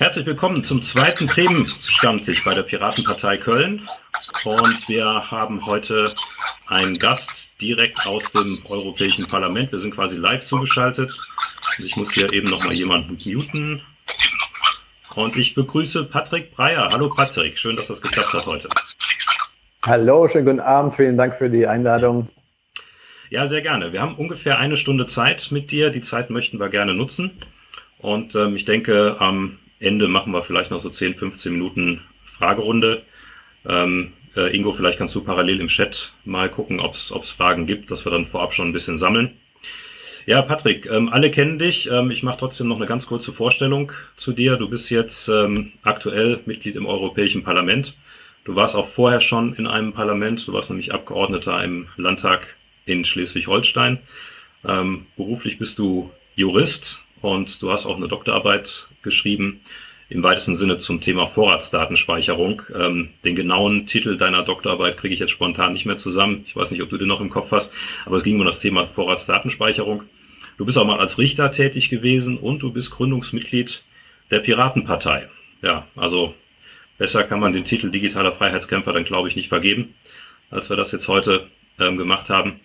Herzlich willkommen zum zweiten Themenstammtisch bei der Piratenpartei Köln. Und wir haben heute einen Gast direkt aus dem Europäischen Parlament. Wir sind quasi live zugeschaltet. Ich muss hier eben noch mal jemanden muten. Und ich begrüße Patrick Breyer. Hallo Patrick, schön, dass das geklappt hat heute. Hallo, schönen guten Abend. Vielen Dank für die Einladung. Ja, sehr gerne. Wir haben ungefähr eine Stunde Zeit mit dir. Die Zeit möchten wir gerne nutzen. Und ähm, ich denke, am Ende machen wir vielleicht noch so 10, 15 Minuten Fragerunde. Ähm, äh, Ingo, vielleicht kannst du parallel im Chat mal gucken, ob es Fragen gibt, dass wir dann vorab schon ein bisschen sammeln. Ja, Patrick, ähm, alle kennen dich. Ähm, ich mache trotzdem noch eine ganz kurze Vorstellung zu dir. Du bist jetzt ähm, aktuell Mitglied im Europäischen Parlament. Du warst auch vorher schon in einem Parlament. Du warst nämlich Abgeordneter im Landtag in Schleswig-Holstein. Ähm, beruflich bist du Jurist und du hast auch eine Doktorarbeit geschrieben, im weitesten Sinne zum Thema Vorratsdatenspeicherung. Ähm, den genauen Titel deiner Doktorarbeit kriege ich jetzt spontan nicht mehr zusammen. Ich weiß nicht, ob du den noch im Kopf hast, aber es ging um das Thema Vorratsdatenspeicherung. Du bist auch mal als Richter tätig gewesen und du bist Gründungsmitglied der Piratenpartei. Ja, also besser kann man den Titel digitaler Freiheitskämpfer dann, glaube ich, nicht vergeben, als wir das jetzt heute ähm, gemacht haben.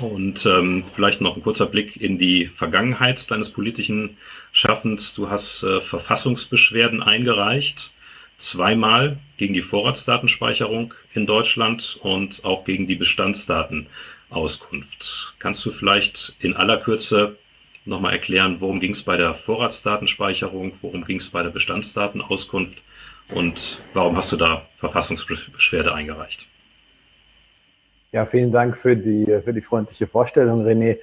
Und ähm, vielleicht noch ein kurzer Blick in die Vergangenheit deines politischen Schaffens. Du hast äh, Verfassungsbeschwerden eingereicht, zweimal gegen die Vorratsdatenspeicherung in Deutschland und auch gegen die Bestandsdatenauskunft. Kannst du vielleicht in aller Kürze nochmal erklären, worum ging es bei der Vorratsdatenspeicherung, worum ging es bei der Bestandsdatenauskunft und warum hast du da Verfassungsbeschwerde eingereicht? Ja, vielen Dank für die, für die freundliche Vorstellung, René.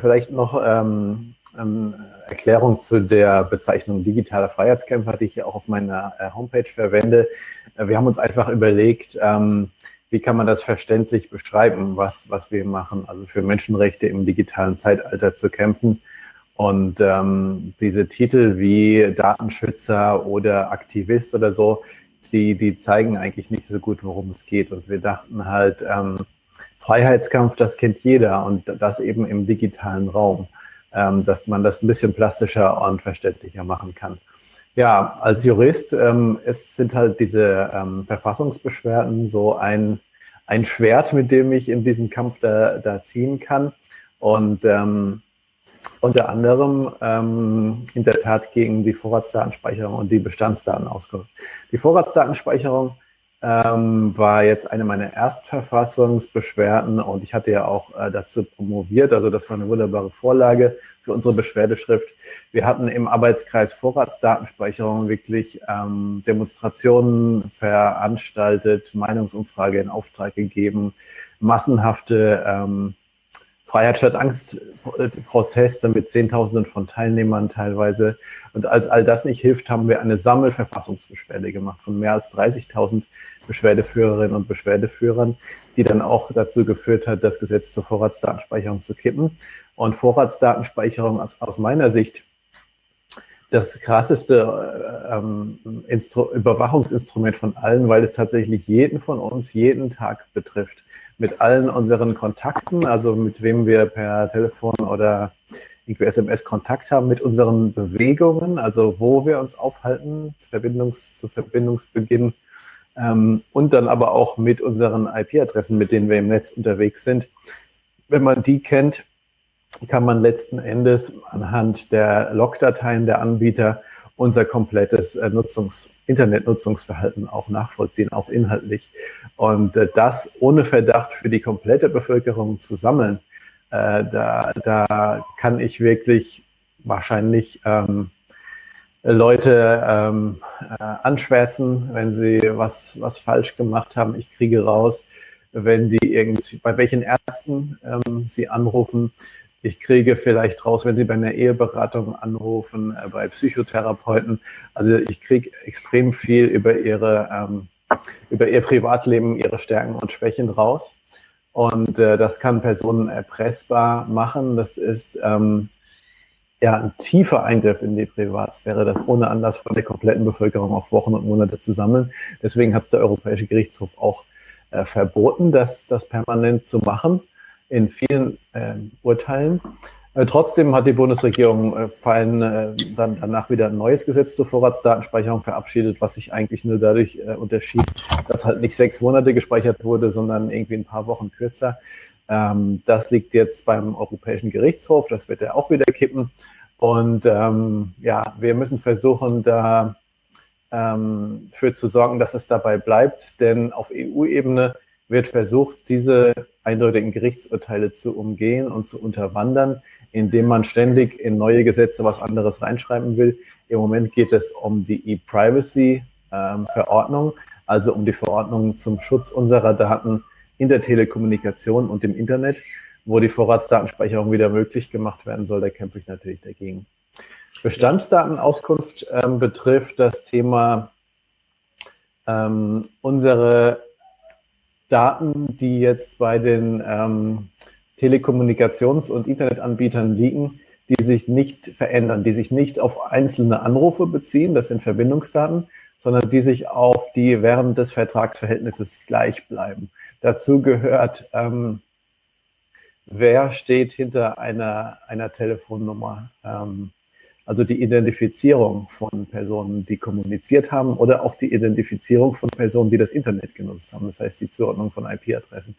Vielleicht noch ähm, ähm, Erklärung zu der Bezeichnung digitaler Freiheitskämpfer, die ich auch auf meiner äh, Homepage verwende. Äh, wir haben uns einfach überlegt, ähm, wie kann man das verständlich beschreiben, was, was wir machen, also für Menschenrechte im digitalen Zeitalter zu kämpfen. Und ähm, diese Titel wie Datenschützer oder Aktivist oder so, die, die zeigen eigentlich nicht so gut, worum es geht. Und wir dachten halt, ähm, Freiheitskampf, das kennt jeder und das eben im digitalen Raum, dass man das ein bisschen plastischer und verständlicher machen kann. Ja, als Jurist, ähm, es sind halt diese ähm, Verfassungsbeschwerden so ein, ein Schwert, mit dem ich in diesen Kampf da, da ziehen kann. Und ähm, unter anderem ähm, in der Tat gegen die Vorratsdatenspeicherung und die Bestandsdatenauskunft. Die Vorratsdatenspeicherung ähm, war jetzt eine meiner Erstverfassungsbeschwerden und ich hatte ja auch äh, dazu promoviert, also das war eine wunderbare Vorlage für unsere Beschwerdeschrift. Wir hatten im Arbeitskreis Vorratsdatenspeicherung wirklich ähm, Demonstrationen veranstaltet, Meinungsumfrage in Auftrag gegeben, massenhafte ähm, Freiheit statt Angst Proteste mit Zehntausenden von Teilnehmern teilweise. Und als all das nicht hilft, haben wir eine Sammelverfassungsbeschwerde gemacht von mehr als 30.000 Beschwerdeführerinnen und Beschwerdeführern, die dann auch dazu geführt hat, das Gesetz zur Vorratsdatenspeicherung zu kippen. Und Vorratsdatenspeicherung aus, aus meiner Sicht das krasseste äh, ähm, Überwachungsinstrument von allen, weil es tatsächlich jeden von uns jeden Tag betrifft mit allen unseren Kontakten, also mit wem wir per Telefon oder irgendwie SMS Kontakt haben, mit unseren Bewegungen, also wo wir uns aufhalten, Verbindungs zu Verbindungsbeginn ähm, und dann aber auch mit unseren IP-Adressen, mit denen wir im Netz unterwegs sind. Wenn man die kennt, kann man letzten Endes anhand der Logdateien der Anbieter unser komplettes äh, Nutzungs Internetnutzungsverhalten auch nachvollziehen, auch inhaltlich. Und äh, das ohne Verdacht für die komplette Bevölkerung zu sammeln, äh, da, da kann ich wirklich wahrscheinlich ähm, Leute ähm, äh, anschwärzen, wenn sie was, was falsch gemacht haben. Ich kriege raus, wenn die irgendwie, bei welchen Ärzten ähm, sie anrufen, ich kriege vielleicht raus, wenn Sie bei einer Eheberatung anrufen, äh, bei Psychotherapeuten. Also ich kriege extrem viel über Ihre, ähm, über Ihr Privatleben, Ihre Stärken und Schwächen raus. Und äh, das kann Personen erpressbar machen. Das ist ähm, ja ein tiefer Eingriff in die Privatsphäre, das ohne Anlass von der kompletten Bevölkerung auf Wochen und Monate zu sammeln. Deswegen hat es der Europäische Gerichtshof auch äh, verboten, das, das permanent zu machen in vielen äh, Urteilen. Äh, trotzdem hat die Bundesregierung äh, fallen, äh, dann danach wieder ein neues Gesetz zur Vorratsdatenspeicherung verabschiedet, was sich eigentlich nur dadurch unterschied, dass halt nicht sechs Monate gespeichert wurde, sondern irgendwie ein paar Wochen kürzer. Ähm, das liegt jetzt beim Europäischen Gerichtshof, das wird er auch wieder kippen. Und ähm, ja, wir müssen versuchen, da ähm, für zu sorgen, dass es dabei bleibt, denn auf EU-Ebene wird versucht, diese eindeutigen Gerichtsurteile zu umgehen und zu unterwandern, indem man ständig in neue Gesetze was anderes reinschreiben will. Im Moment geht es um die E-Privacy-Verordnung, also um die Verordnung zum Schutz unserer Daten in der Telekommunikation und im Internet, wo die Vorratsdatenspeicherung wieder möglich gemacht werden soll. Da kämpfe ich natürlich dagegen. Bestandsdatenauskunft ähm, betrifft das Thema ähm, unsere Daten, die jetzt bei den ähm, Telekommunikations- und Internetanbietern liegen, die sich nicht verändern, die sich nicht auf einzelne Anrufe beziehen, das sind Verbindungsdaten, sondern die sich auf die während des Vertragsverhältnisses gleich bleiben. Dazu gehört, ähm, wer steht hinter einer, einer Telefonnummer, ähm, also die Identifizierung von Personen, die kommuniziert haben oder auch die Identifizierung von Personen, die das Internet genutzt haben. Das heißt die Zuordnung von IP-Adressen.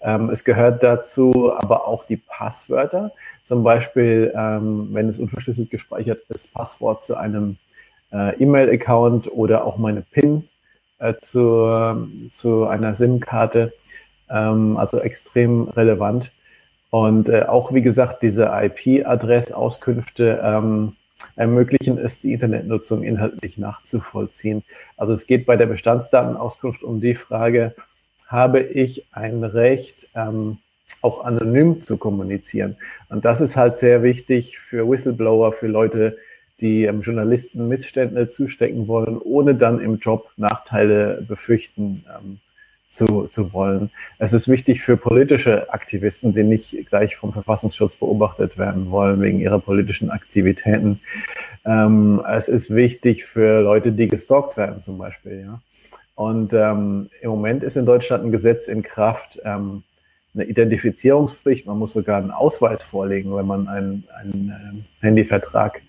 Ähm, es gehört dazu aber auch die Passwörter. Zum Beispiel, ähm, wenn es unverschlüsselt gespeichert ist, Passwort zu einem äh, E-Mail-Account oder auch meine PIN äh, zu, zu einer SIM-Karte. Ähm, also extrem relevant. Und äh, auch, wie gesagt, diese IP-Adressauskünfte ähm, ermöglichen es, die Internetnutzung inhaltlich nachzuvollziehen. Also es geht bei der Bestandsdatenauskunft um die Frage, habe ich ein Recht, ähm, auch anonym zu kommunizieren? Und das ist halt sehr wichtig für Whistleblower, für Leute, die ähm, Journalisten Missstände zustecken wollen, ohne dann im Job Nachteile befürchten ähm, zu, zu wollen. Es ist wichtig für politische Aktivisten, die nicht gleich vom Verfassungsschutz beobachtet werden wollen wegen ihrer politischen Aktivitäten. Ähm, es ist wichtig für Leute, die gestalkt werden zum Beispiel. Ja? Und ähm, im Moment ist in Deutschland ein Gesetz in Kraft, ähm, eine Identifizierungspflicht. Man muss sogar einen Ausweis vorlegen, wenn man einen, einen ähm, Handyvertrag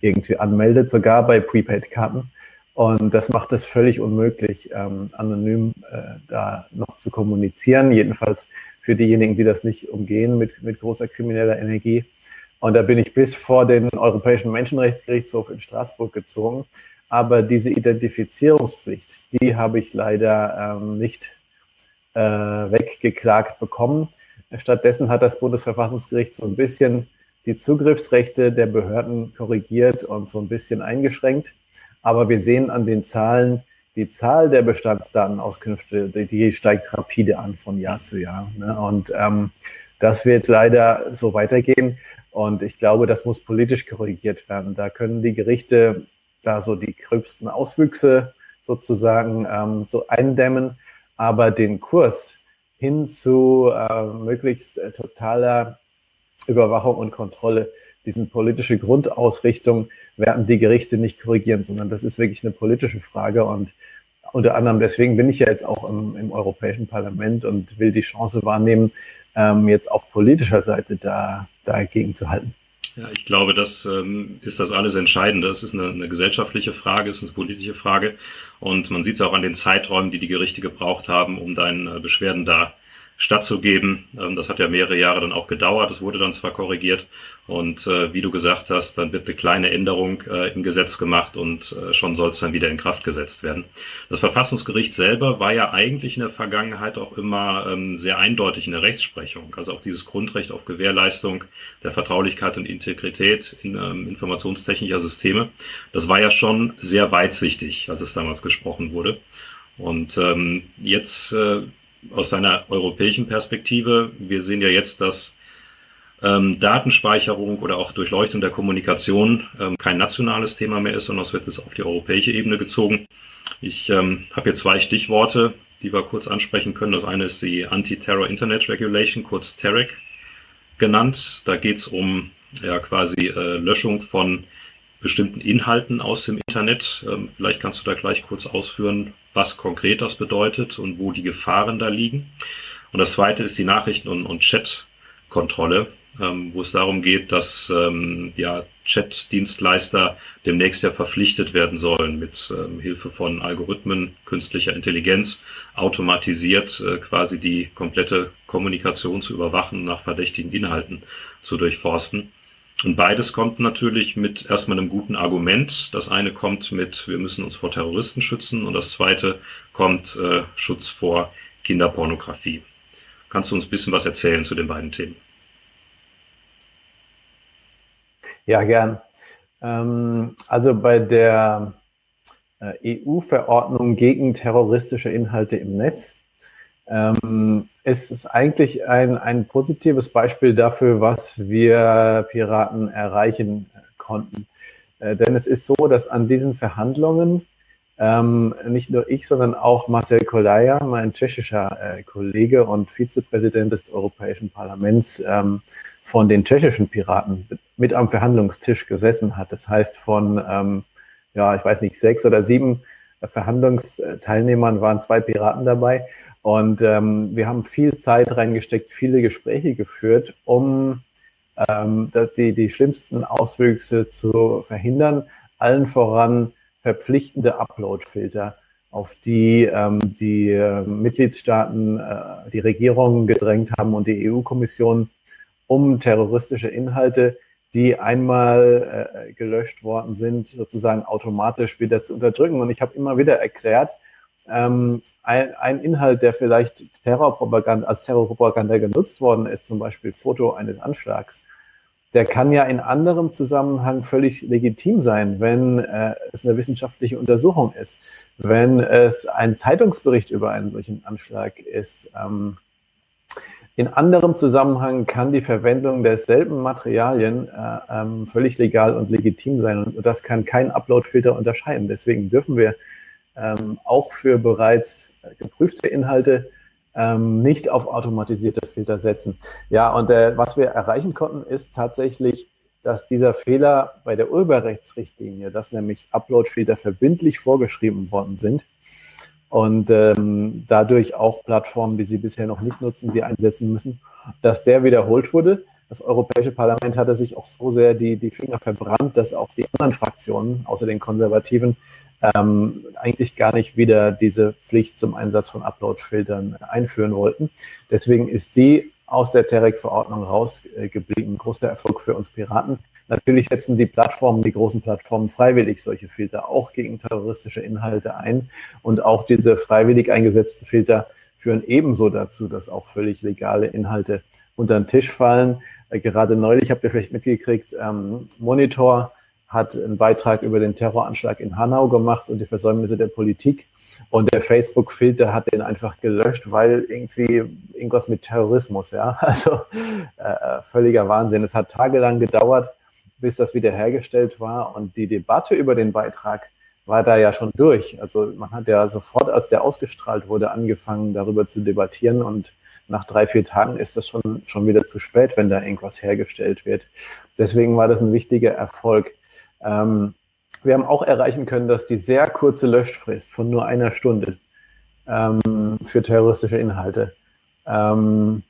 irgendwie anmeldet, sogar bei Prepaid-Karten. Und das macht es völlig unmöglich, ähm, anonym äh, da noch zu kommunizieren, jedenfalls für diejenigen, die das nicht umgehen mit, mit großer krimineller Energie. Und da bin ich bis vor den Europäischen Menschenrechtsgerichtshof in Straßburg gezogen. Aber diese Identifizierungspflicht, die habe ich leider ähm, nicht äh, weggeklagt bekommen. Stattdessen hat das Bundesverfassungsgericht so ein bisschen die Zugriffsrechte der Behörden korrigiert und so ein bisschen eingeschränkt. Aber wir sehen an den Zahlen, die Zahl der Bestandsdatenauskünfte, die, steigt rapide an von Jahr zu Jahr. Ne? Und ähm, das wird leider so weitergehen. Und ich glaube, das muss politisch korrigiert werden. Da können die Gerichte da so die gröbsten Auswüchse sozusagen ähm, so eindämmen. Aber den Kurs hin zu äh, möglichst äh, totaler Überwachung und Kontrolle diesen politische Grundausrichtung werden die Gerichte nicht korrigieren, sondern das ist wirklich eine politische Frage und unter anderem deswegen bin ich ja jetzt auch im, im Europäischen Parlament und will die Chance wahrnehmen, ähm, jetzt auf politischer Seite da dagegen zu halten. Ja, ich glaube, das ähm, ist das alles Entscheidende. Es ist eine, eine gesellschaftliche Frage, es ist eine politische Frage. Und man sieht es auch an den Zeiträumen, die die Gerichte gebraucht haben, um deinen äh, Beschwerden da stattzugeben. Ähm, das hat ja mehrere Jahre dann auch gedauert. Es wurde dann zwar korrigiert und äh, wie du gesagt hast, dann wird eine kleine Änderung äh, im Gesetz gemacht und äh, schon soll es dann wieder in Kraft gesetzt werden. Das Verfassungsgericht selber war ja eigentlich in der Vergangenheit auch immer ähm, sehr eindeutig in der Rechtsprechung. Also auch dieses Grundrecht auf Gewährleistung der Vertraulichkeit und Integrität in ähm, informationstechnischer Systeme. Das war ja schon sehr weitsichtig, als es damals gesprochen wurde. Und ähm, jetzt äh, aus seiner europäischen Perspektive. Wir sehen ja jetzt, dass ähm, Datenspeicherung oder auch Durchleuchtung der Kommunikation ähm, kein nationales Thema mehr ist, sondern es wird jetzt auf die europäische Ebene gezogen. Ich ähm, habe hier zwei Stichworte, die wir kurz ansprechen können. Das eine ist die Anti-Terror Internet Regulation, kurz TEREC genannt. Da geht es um ja quasi äh, Löschung von bestimmten Inhalten aus dem Internet. Ähm, vielleicht kannst du da gleich kurz ausführen, was konkret das bedeutet und wo die Gefahren da liegen. Und das zweite ist die Nachrichten- und, und Chat-Kontrolle. ähm, wo es darum geht, dass ähm, ja, Chat-Dienstleister demnächst ja verpflichtet werden sollen, mit Hilfe von Algorithmen, künstlicher Intelligenz, automatisiert äh, quasi die komplette Kommunikation zu überwachen, nach verdächtigen Inhalten zu durchforsten. Und beides kommt natürlich mit erstmal einem guten Argument. Das eine kommt mit, wir müssen uns vor Terroristen schützen und das zweite kommt äh, Schutz vor Kinderpornografie. Kannst du uns ein bisschen was erzählen zu den beiden Themen? Ja, gern. Ähm, also bei der äh, EU-Verordnung gegen terroristische Inhalte im Netz ähm, ist es eigentlich ein, ein positives Beispiel dafür, was wir Piraten erreichen konnten. Äh, denn es ist so, dass an diesen Verhandlungen ähm, nicht nur ich, sondern auch Marcel Kolaya, mein tschechischer äh, Kollege und Vizepräsident des Europäischen Parlaments, ähm, von den tschechischen Piraten mit am Verhandlungstisch gesessen hat. Das heißt, von, ähm, ja, ich weiß nicht, sechs oder sieben Verhandlungsteilnehmern waren zwei Piraten dabei. Und ähm, wir haben viel Zeit reingesteckt, viele Gespräche geführt, um ähm, die, die schlimmsten Auswüchse zu verhindern. Allen voran verpflichtende Upload-Filter, auf die ähm, die äh, Mitgliedstaaten, äh, die Regierungen gedrängt haben und die EU-Kommission, um terroristische Inhalte, die einmal äh, gelöscht worden sind, sozusagen automatisch wieder zu unterdrücken. Und ich habe immer wieder erklärt, ähm, ein, ein, Inhalt, der vielleicht Terrorpropaganda, als Terrorpropaganda genutzt worden ist, zum Beispiel Foto eines Anschlags, der kann ja in anderem Zusammenhang völlig legitim sein, wenn äh, es eine wissenschaftliche Untersuchung ist, wenn es ein Zeitungsbericht über einen solchen Anschlag ist. Ähm, in anderem Zusammenhang kann die Verwendung derselben Materialien äh, ähm, völlig legal und legitim sein und das kann kein Uploadfilter unterscheiden. Deswegen dürfen wir ähm, auch für bereits geprüfte Inhalte ähm, nicht auf automatisierte Filter setzen. Ja, und äh, was wir erreichen konnten, ist tatsächlich, dass dieser Fehler bei der Urheberrechtsrichtlinie, dass nämlich Upload-Filter verbindlich vorgeschrieben worden sind und ähm, dadurch auch Plattformen, die sie bisher noch nicht nutzen, sie einsetzen müssen, dass der wiederholt wurde. Das Europäische Parlament hatte sich auch so sehr die, die Finger verbrannt, dass auch die anderen Fraktionen, außer den Konservativen, ähm, eigentlich gar nicht wieder diese Pflicht zum Einsatz von Upload-Filtern einführen wollten. Deswegen ist die aus der TEREC-Verordnung rausgeblieben. Großer Erfolg für uns Piraten. Natürlich setzen die Plattformen, die großen Plattformen freiwillig solche Filter auch gegen terroristische Inhalte ein. Und auch diese freiwillig eingesetzten Filter führen ebenso dazu, dass auch völlig legale Inhalte unter den Tisch fallen. Äh, gerade neulich habt ihr vielleicht mitgekriegt, ähm, Monitor hat einen Beitrag über den Terroranschlag in Hanau gemacht und die Versäumnisse der Politik. Und der Facebook-Filter hat den einfach gelöscht, weil irgendwie irgendwas mit Terrorismus, ja. Also äh, völliger Wahnsinn. Es hat tagelang gedauert, bis das wiederhergestellt war. Und die Debatte über den Beitrag war da ja schon durch. Also man hat ja sofort, als der ausgestrahlt wurde, angefangen, darüber zu debattieren. Und nach drei, vier Tagen ist das schon, schon wieder zu spät, wenn da irgendwas hergestellt wird. Deswegen war das ein wichtiger Erfolg. Ähm, wir haben auch erreichen können, dass die sehr kurze Löschfrist von nur einer Stunde ähm, für terroristische Inhalte, ähm,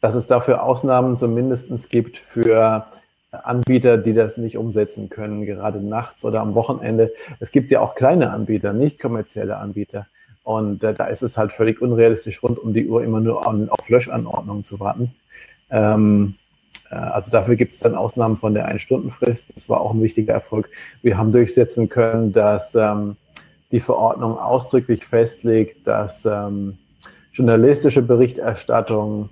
dass es dafür Ausnahmen zumindest gibt für Anbieter, die das nicht umsetzen können, gerade nachts oder am Wochenende. Es gibt ja auch kleine Anbieter, nicht kommerzielle Anbieter. Und äh, da ist es halt völlig unrealistisch, rund um die Uhr immer nur an, auf Löschanordnungen zu warten. Ähm, äh, also dafür gibt es dann Ausnahmen von der Ein-Stunden-Frist. Das war auch ein wichtiger Erfolg. Wir haben durchsetzen können, dass ähm, die Verordnung ausdrücklich festlegt, dass ähm, journalistische Berichterstattung,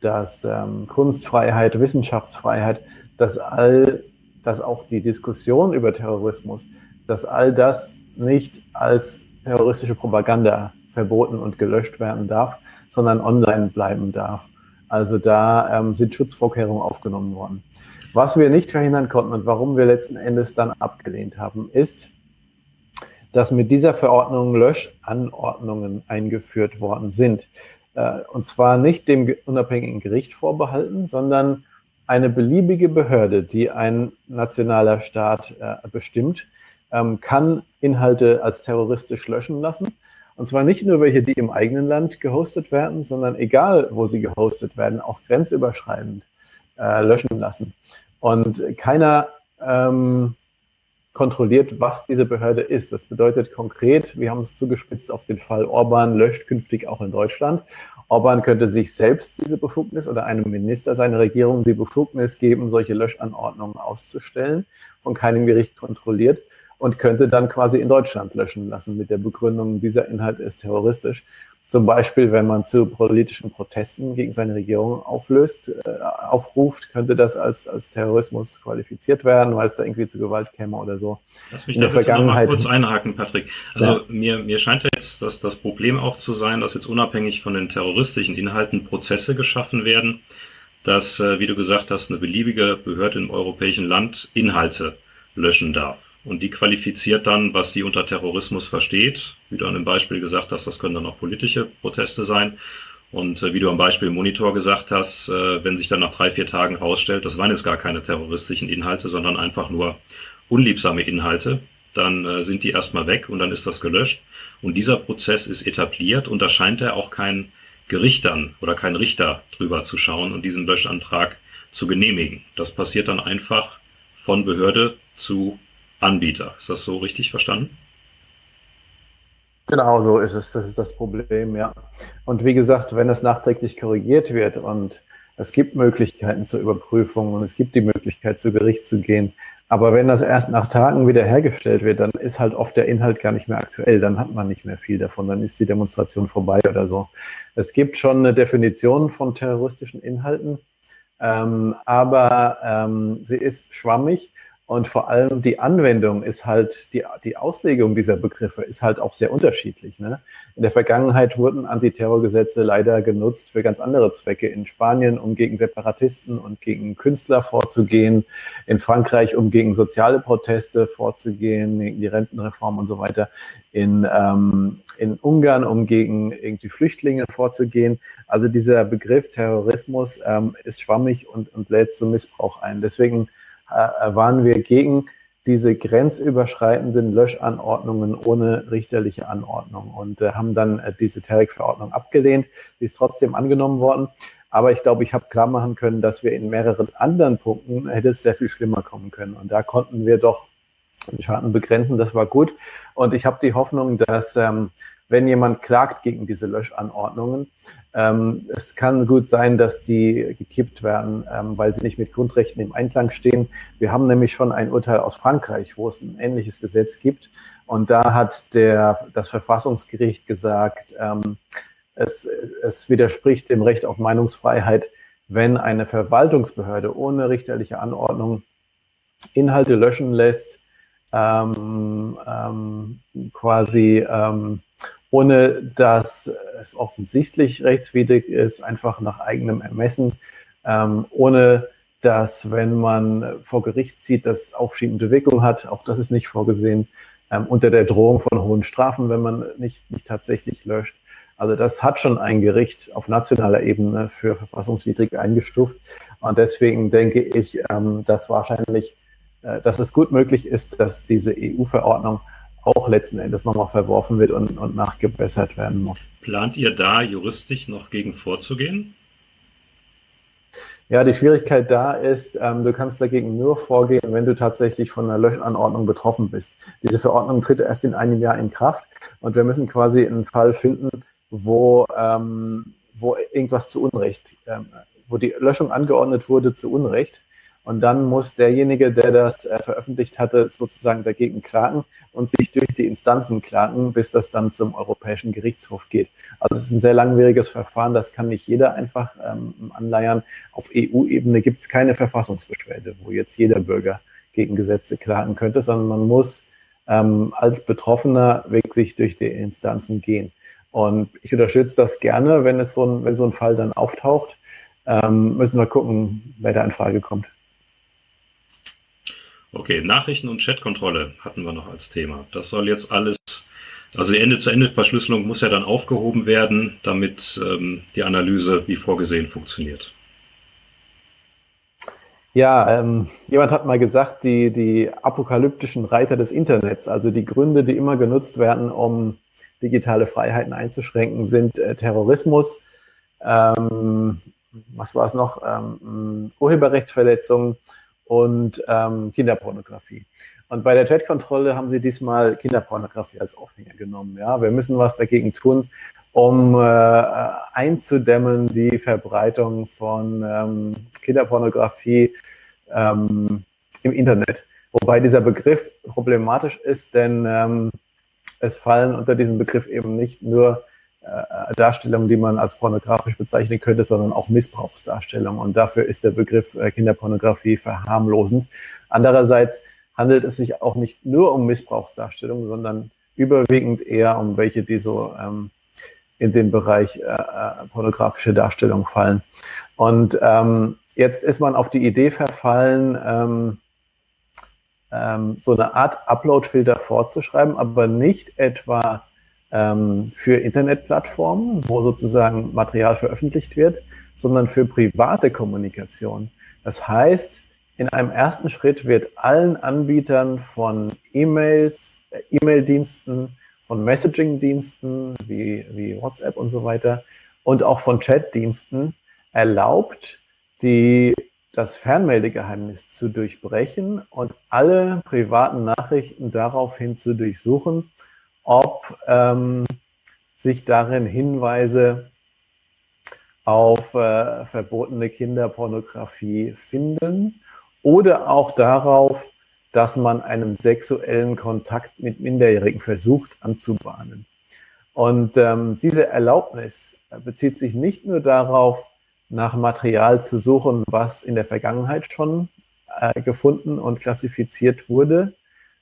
dass ähm, Kunstfreiheit, Wissenschaftsfreiheit, dass all, dass auch die Diskussion über Terrorismus, dass all das nicht als terroristische Propaganda verboten und gelöscht werden darf, sondern online bleiben darf. Also da ähm, sind Schutzvorkehrungen aufgenommen worden. Was wir nicht verhindern konnten und warum wir letzten Endes dann abgelehnt haben, ist, dass mit dieser Verordnung Löschanordnungen eingeführt worden sind. Äh, und zwar nicht dem unabhängigen Gericht vorbehalten, sondern eine beliebige Behörde, die ein nationaler Staat äh, bestimmt, ähm, kann Inhalte als terroristisch löschen lassen und zwar nicht nur welche, die im eigenen Land gehostet werden, sondern egal, wo sie gehostet werden, auch grenzüberschreitend. äh, löschen lassen. Und keiner ähm, kontrolliert, was diese Behörde ist. Das bedeutet konkret, wir haben es zugespitzt auf den Fall, Orban löscht künftig auch in Deutschland. Orban könnte sich selbst diese Befugnis oder einem Minister seiner Regierung die Befugnis geben, solche Löschanordnungen auszustellen, von keinem Gericht kontrolliert und könnte dann quasi in Deutschland löschen lassen mit der Begründung, dieser Inhalt ist terroristisch. Zum Beispiel, wenn man zu politischen Protesten gegen seine Regierung auflöst, äh, aufruft, könnte das als, als Terrorismus qualifiziert werden, weil es da irgendwie zu Gewalt käme oder so. Lass mich in Vergangenheit mal kurz einhaken, Patrick. Also ja. mir, mir scheint jetzt dass das Problem auch zu sein, dass jetzt unabhängig von den terroristischen Inhalten Prozesse geschaffen werden, dass, äh, wie du gesagt hast, eine beliebige Behörde im europäischen Land Inhalte löschen darf. Und die qualifiziert dann, was sie unter Terrorismus versteht. Wie du an dem Beispiel gesagt hast, das können dann auch politische Proteste sein. Und äh, wie du am Beispiel Monitor gesagt hast, äh, wenn sich dann nach drei, vier Tagen herausstellt, das waren jetzt gar keine terroristischen Inhalte, sondern einfach nur unliebsame Inhalte, dann äh, sind die erstmal weg und dann ist das gelöscht. Und dieser Prozess ist etabliert und da scheint er auch kein Gericht dann oder kein Richter drüber zu schauen und diesen Löschantrag zu genehmigen. Das passiert dann einfach von Behörde zu Anbieter. Ist das so richtig verstanden? Genau so ist es. Das ist das Problem, ja. Und wie gesagt, wenn es nachträglich korrigiert wird und es gibt Möglichkeiten zur Überprüfung und es gibt die Möglichkeit, zu Gericht zu gehen. Aber wenn das erst nach Tagen wieder hergestellt wird, dann ist halt oft der Inhalt gar nicht mehr aktuell. Dann hat man nicht mehr viel davon. Dann ist die Demonstration vorbei oder so. Es gibt schon eine Definition von terroristischen Inhalten, ähm, aber ähm, sie ist schwammig und vor allem die Anwendung ist halt, die, die Auslegung dieser Begriffe ist halt auch sehr unterschiedlich. Ne? In der Vergangenheit wurden Antiterrorgesetze leider genutzt für ganz andere Zwecke. In Spanien, um gegen Separatisten und gegen Künstler vorzugehen. In Frankreich, um gegen soziale Proteste vorzugehen, gegen die Rentenreform und so weiter. In, ähm, in Ungarn, um gegen irgendwie Flüchtlinge vorzugehen. Also dieser Begriff Terrorismus ähm, ist schwammig und, und lädt zum Missbrauch ein. Deswegen waren wir gegen diese grenzüberschreitenden Löschanordnungen ohne richterliche Anordnung und äh, haben dann äh, diese TERIC-Verordnung abgelehnt. Die ist trotzdem angenommen worden. Aber ich glaube, ich habe klar machen können, dass wir in mehreren anderen Punkten hätte es sehr viel schlimmer kommen können. Und da konnten wir doch den Schaden begrenzen. Das war gut. Und ich habe die Hoffnung, dass ähm, wenn jemand klagt gegen diese Löschanordnungen, ähm, es kann gut sein, dass die gekippt werden, ähm, weil sie nicht mit Grundrechten im Einklang stehen. Wir haben nämlich schon ein Urteil aus Frankreich, wo es ein ähnliches Gesetz gibt. Und da hat der, das Verfassungsgericht gesagt, ähm, es, es widerspricht dem Recht auf Meinungsfreiheit, wenn eine Verwaltungsbehörde ohne richterliche Anordnung Inhalte löschen lässt, ähm, ähm, quasi ähm, ohne dass es offensichtlich rechtswidrig ist, einfach nach eigenem Ermessen, ähm, ohne dass, wenn man vor Gericht zieht, das aufschiebende Wirkung hat, auch das ist nicht vorgesehen, ähm, unter der Drohung von hohen Strafen, wenn man nicht, nicht tatsächlich löscht. Also das hat schon ein Gericht auf nationaler Ebene für verfassungswidrig eingestuft. Und deswegen denke ich, ähm, dass wahrscheinlich, äh, dass es gut möglich ist, dass diese EU-Verordnung auch letzten Endes nochmal verworfen wird und, und nachgebessert werden muss. Plant ihr da juristisch noch gegen vorzugehen? Ja, die Schwierigkeit da ist, ähm, du kannst dagegen nur vorgehen, wenn du tatsächlich von einer Löschanordnung betroffen bist. Diese Verordnung tritt erst in einem Jahr in Kraft und wir müssen quasi einen Fall finden, wo, ähm, wo irgendwas zu Unrecht, ähm, wo die Löschung angeordnet wurde zu Unrecht und dann muss derjenige, der das äh, veröffentlicht hatte, sozusagen dagegen klagen und sich durch die Instanzen klagen, bis das dann zum Europäischen Gerichtshof geht. Also es ist ein sehr langwieriges Verfahren, das kann nicht jeder einfach ähm, anleiern. Auf EU-Ebene gibt es keine Verfassungsbeschwerde, wo jetzt jeder Bürger gegen Gesetze klagen könnte, sondern man muss ähm, als Betroffener wirklich durch die Instanzen gehen. Und ich unterstütze das gerne, wenn es so ein, wenn so ein Fall dann auftaucht. Ähm, müssen wir gucken, wer da in Frage kommt. Okay, Nachrichten- und Chatkontrolle hatten wir noch als Thema. Das soll jetzt alles, also die Ende-zu-Ende-Verschlüsselung muss ja dann aufgehoben werden, damit ähm, die Analyse wie vorgesehen funktioniert. Ja, ähm, jemand hat mal gesagt, die, die apokalyptischen Reiter des Internets, also die Gründe, die immer genutzt werden, um digitale Freiheiten einzuschränken, sind äh, Terrorismus, ähm, was war es noch, ähm, Urheberrechtsverletzungen und ähm, Kinderpornografie. Und bei der Chatkontrolle haben sie diesmal Kinderpornografie als Aufhänger genommen. Ja, wir müssen was dagegen tun, um äh, einzudämmen die Verbreitung von ähm, Kinderpornografie ähm, im Internet. Wobei dieser Begriff problematisch ist, denn ähm, es fallen unter diesen Begriff eben nicht nur äh, Darstellungen, die man als pornografisch bezeichnen könnte, sondern auch Missbrauchsdarstellungen. Und dafür ist der Begriff äh, Kinderpornografie verharmlosend. Andererseits handelt es sich auch nicht nur um Missbrauchsdarstellungen, sondern überwiegend eher um welche, die so ähm, in den Bereich äh, äh, pornografische Darstellung fallen. Und ähm, jetzt ist man auf die Idee verfallen, ähm, ähm, so eine Art Upload-Filter vorzuschreiben, aber nicht etwa ähm, für Internetplattformen, wo sozusagen Material veröffentlicht wird, sondern für private Kommunikation. Das heißt, in einem ersten Schritt wird allen Anbietern von E-Mails, äh, E-Mail-Diensten, von Messaging-Diensten wie, wie WhatsApp und so weiter und auch von Chat-Diensten erlaubt, die, das Fernmeldegeheimnis zu durchbrechen und alle privaten Nachrichten daraufhin zu durchsuchen, ob ähm, sich darin Hinweise auf äh, verbotene Kinderpornografie finden oder auch darauf, dass man einen sexuellen Kontakt mit Minderjährigen versucht anzubahnen. Und ähm, diese Erlaubnis bezieht sich nicht nur darauf, nach Material zu suchen, was in der Vergangenheit schon äh, gefunden und klassifiziert wurde,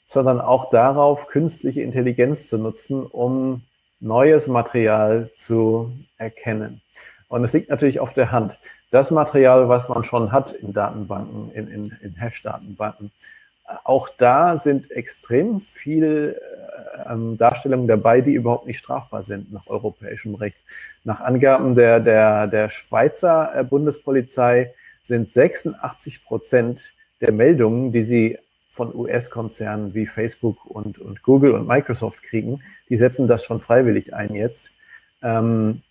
sondern auch darauf, künstliche Intelligenz zu nutzen, um neues Material zu erkennen. Und es liegt natürlich auf der Hand. Das Material, was man schon hat in Datenbanken, in, in, in Hash-Datenbanken, auch da sind extrem viele äh, ähm, Darstellungen dabei, die überhaupt nicht strafbar sind nach europäischem Recht. Nach Angaben der, der, der Schweizer äh, Bundespolizei sind 86 Prozent der Meldungen, die sie von US-Konzernen wie Facebook und, und Google und Microsoft kriegen, die setzen das schon freiwillig ein jetzt. Ähm,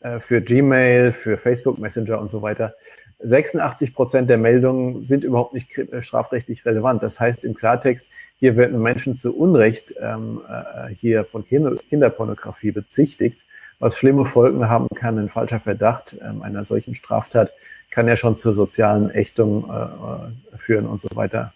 äh, für Gmail, für Facebook Messenger und so weiter. 86 Prozent der Meldungen sind überhaupt nicht äh, strafrechtlich relevant. Das heißt im Klartext, hier werden Menschen zu Unrecht ähm, äh, hier von Kinderpornografie bezichtigt, was schlimme Folgen haben kann. Ein falscher Verdacht ähm, einer solchen Straftat kann ja schon zur sozialen Ächtung äh, führen und so weiter.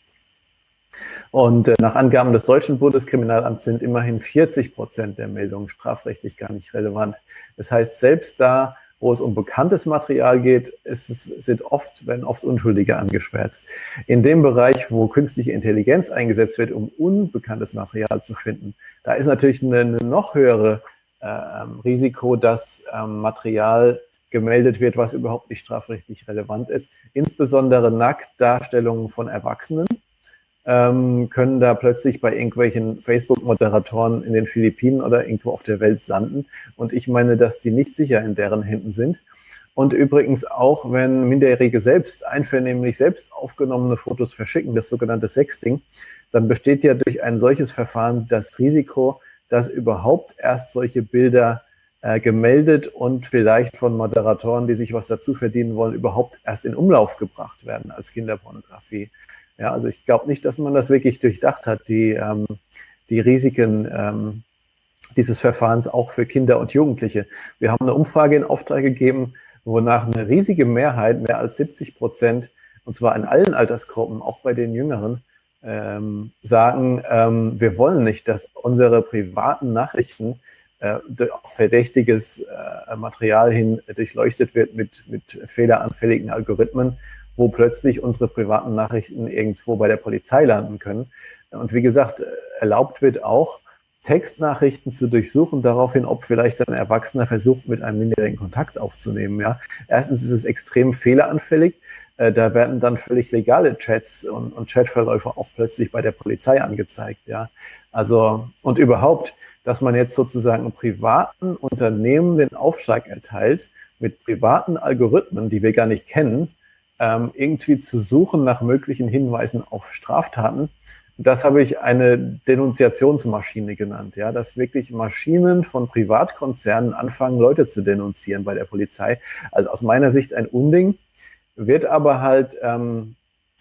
Und äh, nach Angaben des deutschen Bundeskriminalamts sind immerhin 40 Prozent der Meldungen strafrechtlich gar nicht relevant. Das heißt, selbst da, wo es um bekanntes Material geht, ist es, sind oft, werden oft Unschuldige angeschwärzt. In dem Bereich, wo künstliche Intelligenz eingesetzt wird, um unbekanntes Material zu finden, da ist natürlich eine, eine noch höhere äh, Risiko, dass ähm, Material gemeldet wird, was überhaupt nicht strafrechtlich relevant ist. Insbesondere Nacktdarstellungen von Erwachsenen ähm, können da plötzlich bei irgendwelchen Facebook-Moderatoren in den Philippinen oder irgendwo auf der Welt landen. Und ich meine, dass die nicht sicher in deren Händen sind. Und übrigens auch, wenn Minderjährige selbst einvernehmlich selbst aufgenommene Fotos verschicken, das sogenannte Sexting, dann besteht ja durch ein solches Verfahren das Risiko, dass überhaupt erst solche Bilder äh, gemeldet und vielleicht von Moderatoren, die sich was dazu verdienen wollen, überhaupt erst in Umlauf gebracht werden als Kinderpornografie. Ja, also ich glaube nicht, dass man das wirklich durchdacht hat, die, ähm, die Risiken ähm, dieses Verfahrens auch für Kinder und Jugendliche. Wir haben eine Umfrage in Auftrag gegeben, wonach eine riesige Mehrheit, mehr als 70 Prozent, und zwar in allen Altersgruppen, auch bei den Jüngeren, ähm, sagen, ähm, wir wollen nicht, dass unsere privaten Nachrichten äh, verdächtiges äh, Material hin durchleuchtet wird mit, mit fehleranfälligen Algorithmen wo plötzlich unsere privaten Nachrichten irgendwo bei der Polizei landen können. Und wie gesagt, erlaubt wird auch, Textnachrichten zu durchsuchen, daraufhin, ob vielleicht ein Erwachsener versucht, mit einem Minderjährigen Kontakt aufzunehmen. Ja, erstens ist es extrem fehleranfällig. Äh, da werden dann völlig legale Chats und, und Chatverläufe auch plötzlich bei der Polizei angezeigt. Ja, also und überhaupt, dass man jetzt sozusagen privaten Unternehmen den Aufschlag erteilt mit privaten Algorithmen, die wir gar nicht kennen, ähm, irgendwie zu suchen nach möglichen Hinweisen auf Straftaten, Das habe ich eine Denunziationsmaschine genannt, ja, dass wirklich Maschinen von Privatkonzernen anfangen, Leute zu denunzieren bei der Polizei. Also aus meiner Sicht ein Unding, wird aber halt ähm,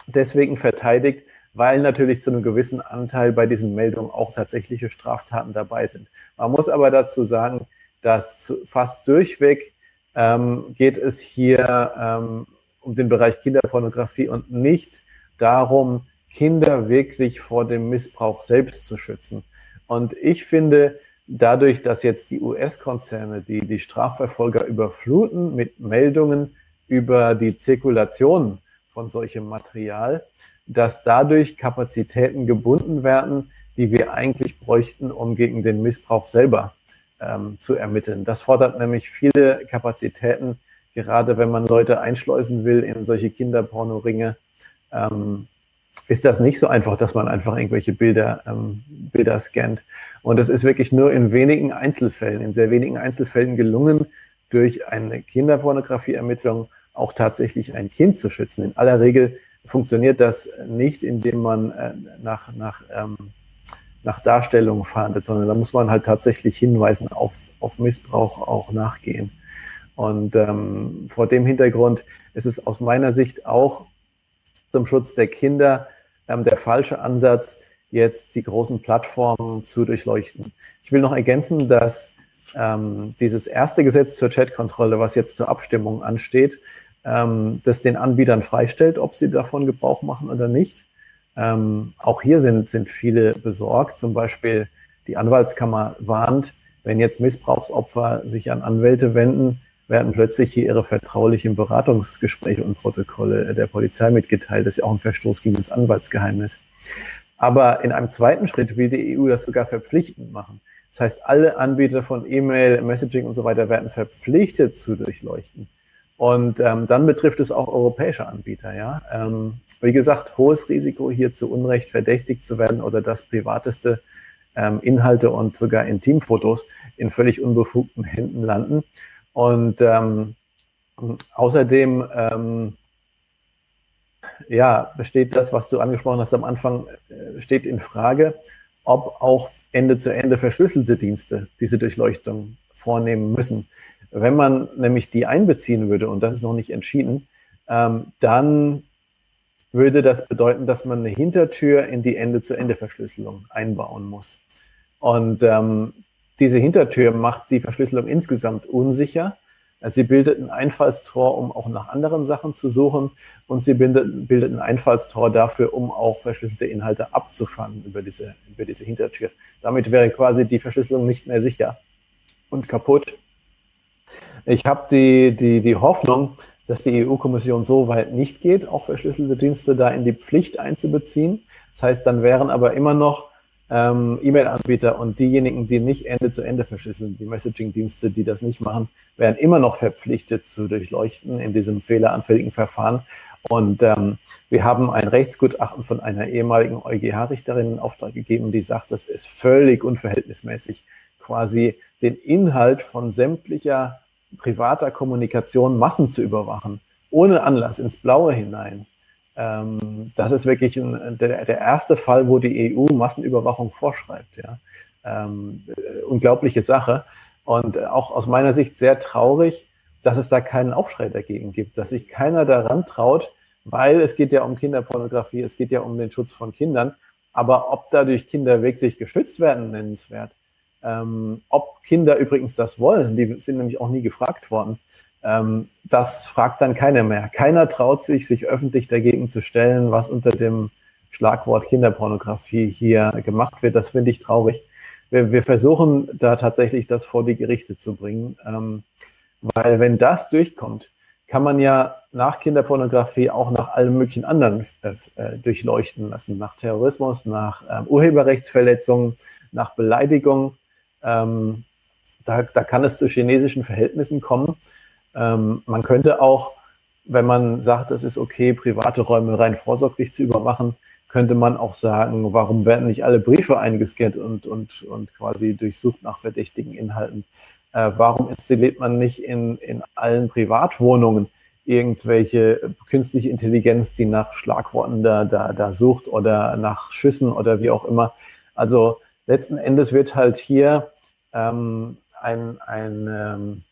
deswegen verteidigt, weil natürlich zu einem gewissen Anteil bei diesen Meldungen auch tatsächliche Straftaten dabei sind. Man muss aber dazu sagen, dass fast durchweg ähm, geht es hier ähm, um den Bereich Kinderpornografie und nicht darum, Kinder wirklich vor dem Missbrauch selbst zu schützen. Und ich finde, dadurch, dass jetzt die US-Konzerne, die die Strafverfolger überfluten mit Meldungen über die Zirkulation von solchem Material, dass dadurch Kapazitäten gebunden werden, die wir eigentlich bräuchten, um gegen den Missbrauch selber ähm, zu ermitteln. Das fordert nämlich viele Kapazitäten, gerade wenn man Leute einschleusen will in solche Kinderpornoringe. Ähm, ist das nicht so einfach, dass man einfach irgendwelche Bilder, ähm, Bilder scannt. Und es ist wirklich nur in wenigen Einzelfällen, in sehr wenigen Einzelfällen gelungen, durch eine Kinderpornografieermittlung auch tatsächlich ein Kind zu schützen. In aller Regel funktioniert das nicht, indem man äh, nach, nach, ähm, nach Darstellung fahndet, sondern da muss man halt tatsächlich Hinweisen auf, auf Missbrauch auch nachgehen. Und ähm, vor dem Hintergrund ist es aus meiner Sicht auch zum Schutz der Kinder ähm, der falsche Ansatz, jetzt die großen Plattformen zu durchleuchten. Ich will noch ergänzen, dass ähm, dieses erste Gesetz zur Chatkontrolle, was jetzt zur Abstimmung ansteht, ähm, das den Anbietern freistellt, ob sie davon Gebrauch machen oder nicht. Ähm, auch hier sind, sind viele besorgt. Zum Beispiel die Anwaltskammer warnt, wenn jetzt Missbrauchsopfer sich an Anwälte wenden, werden plötzlich hier ihre vertraulichen Beratungsgespräche und Protokolle der Polizei mitgeteilt. Das ist ja auch ein Verstoß gegen das Anwaltsgeheimnis. Aber in einem zweiten Schritt will die EU das sogar verpflichtend machen. Das heißt, alle Anbieter von E-Mail, Messaging und so weiter werden verpflichtet zu durchleuchten. Und ähm, dann betrifft es auch europäische Anbieter. Ja, ähm, wie gesagt, hohes Risiko hier zu Unrecht verdächtigt zu werden oder das privateste ähm, Inhalte und sogar Intimfotos in völlig unbefugten Händen landen. Und ähm, außerdem ähm, ja, besteht das, was du angesprochen hast am Anfang, äh, steht in Frage, ob auch Ende zu Ende verschlüsselte Dienste diese Durchleuchtung vornehmen müssen. Wenn man nämlich die einbeziehen würde, und das ist noch nicht entschieden, ähm, dann würde das bedeuten, dass man eine Hintertür in die Ende-zu-Ende-Verschlüsselung einbauen muss. Und ähm, diese Hintertür macht die Verschlüsselung insgesamt unsicher. Sie bildet ein Einfallstor, um auch nach anderen Sachen zu suchen und sie bildet, bildet ein Einfallstor dafür, um auch verschlüsselte Inhalte abzufangen über diese, über diese Hintertür. Damit wäre quasi die Verschlüsselung nicht mehr sicher und kaputt. Ich habe die, die, die Hoffnung, dass die EU-Kommission so weit nicht geht, auch verschlüsselte Dienste da in die Pflicht einzubeziehen. Das heißt, dann wären aber immer noch ähm, E-Mail-Anbieter und diejenigen, die nicht Ende zu Ende verschlüsseln, die Messaging-Dienste, die das nicht machen, werden immer noch verpflichtet zu durchleuchten in diesem fehleranfälligen Verfahren. Und ähm, wir haben ein Rechtsgutachten von einer ehemaligen EuGH-Richterin in Auftrag gegeben, die sagt, das ist völlig unverhältnismäßig, quasi den Inhalt von sämtlicher privater Kommunikation Massen zu überwachen, ohne Anlass ins Blaue hinein. Ähm, das ist wirklich ein, der, der, erste Fall, wo die EU Massenüberwachung vorschreibt. Ja. Ähm, äh, unglaubliche Sache. Und auch aus meiner Sicht sehr traurig, dass es da keinen Aufschrei dagegen gibt, dass sich keiner daran traut, weil es geht ja um Kinderpornografie, es geht ja um den Schutz von Kindern. Aber ob dadurch Kinder wirklich geschützt werden, nennenswert. Ähm, ob Kinder übrigens das wollen, die sind nämlich auch nie gefragt worden. Ähm, das fragt dann keiner mehr. Keiner traut sich, sich öffentlich dagegen zu stellen, was unter dem Schlagwort Kinderpornografie hier gemacht wird. Das finde ich traurig. Wir, wir, versuchen da tatsächlich das vor die Gerichte zu bringen, ähm, weil wenn das durchkommt, kann man ja nach Kinderpornografie auch nach allen möglichen anderen äh, äh durchleuchten lassen, nach Terrorismus, nach ähm, Urheberrechtsverletzungen, nach Beleidigung. Ähm, da, da kann es zu chinesischen Verhältnissen kommen. Ähm, man könnte auch, wenn man sagt, es ist okay, private Räume rein vorsorglich zu überwachen, könnte man auch sagen, warum werden nicht alle Briefe eingescannt und, und, und quasi durchsucht nach verdächtigen Inhalten? Äh, warum installiert man nicht in, in allen Privatwohnungen irgendwelche künstliche Intelligenz, die nach Schlagworten da, da, da sucht oder nach Schüssen oder wie auch immer. Also letzten Endes wird halt hier ähm, ein, ein, ähm,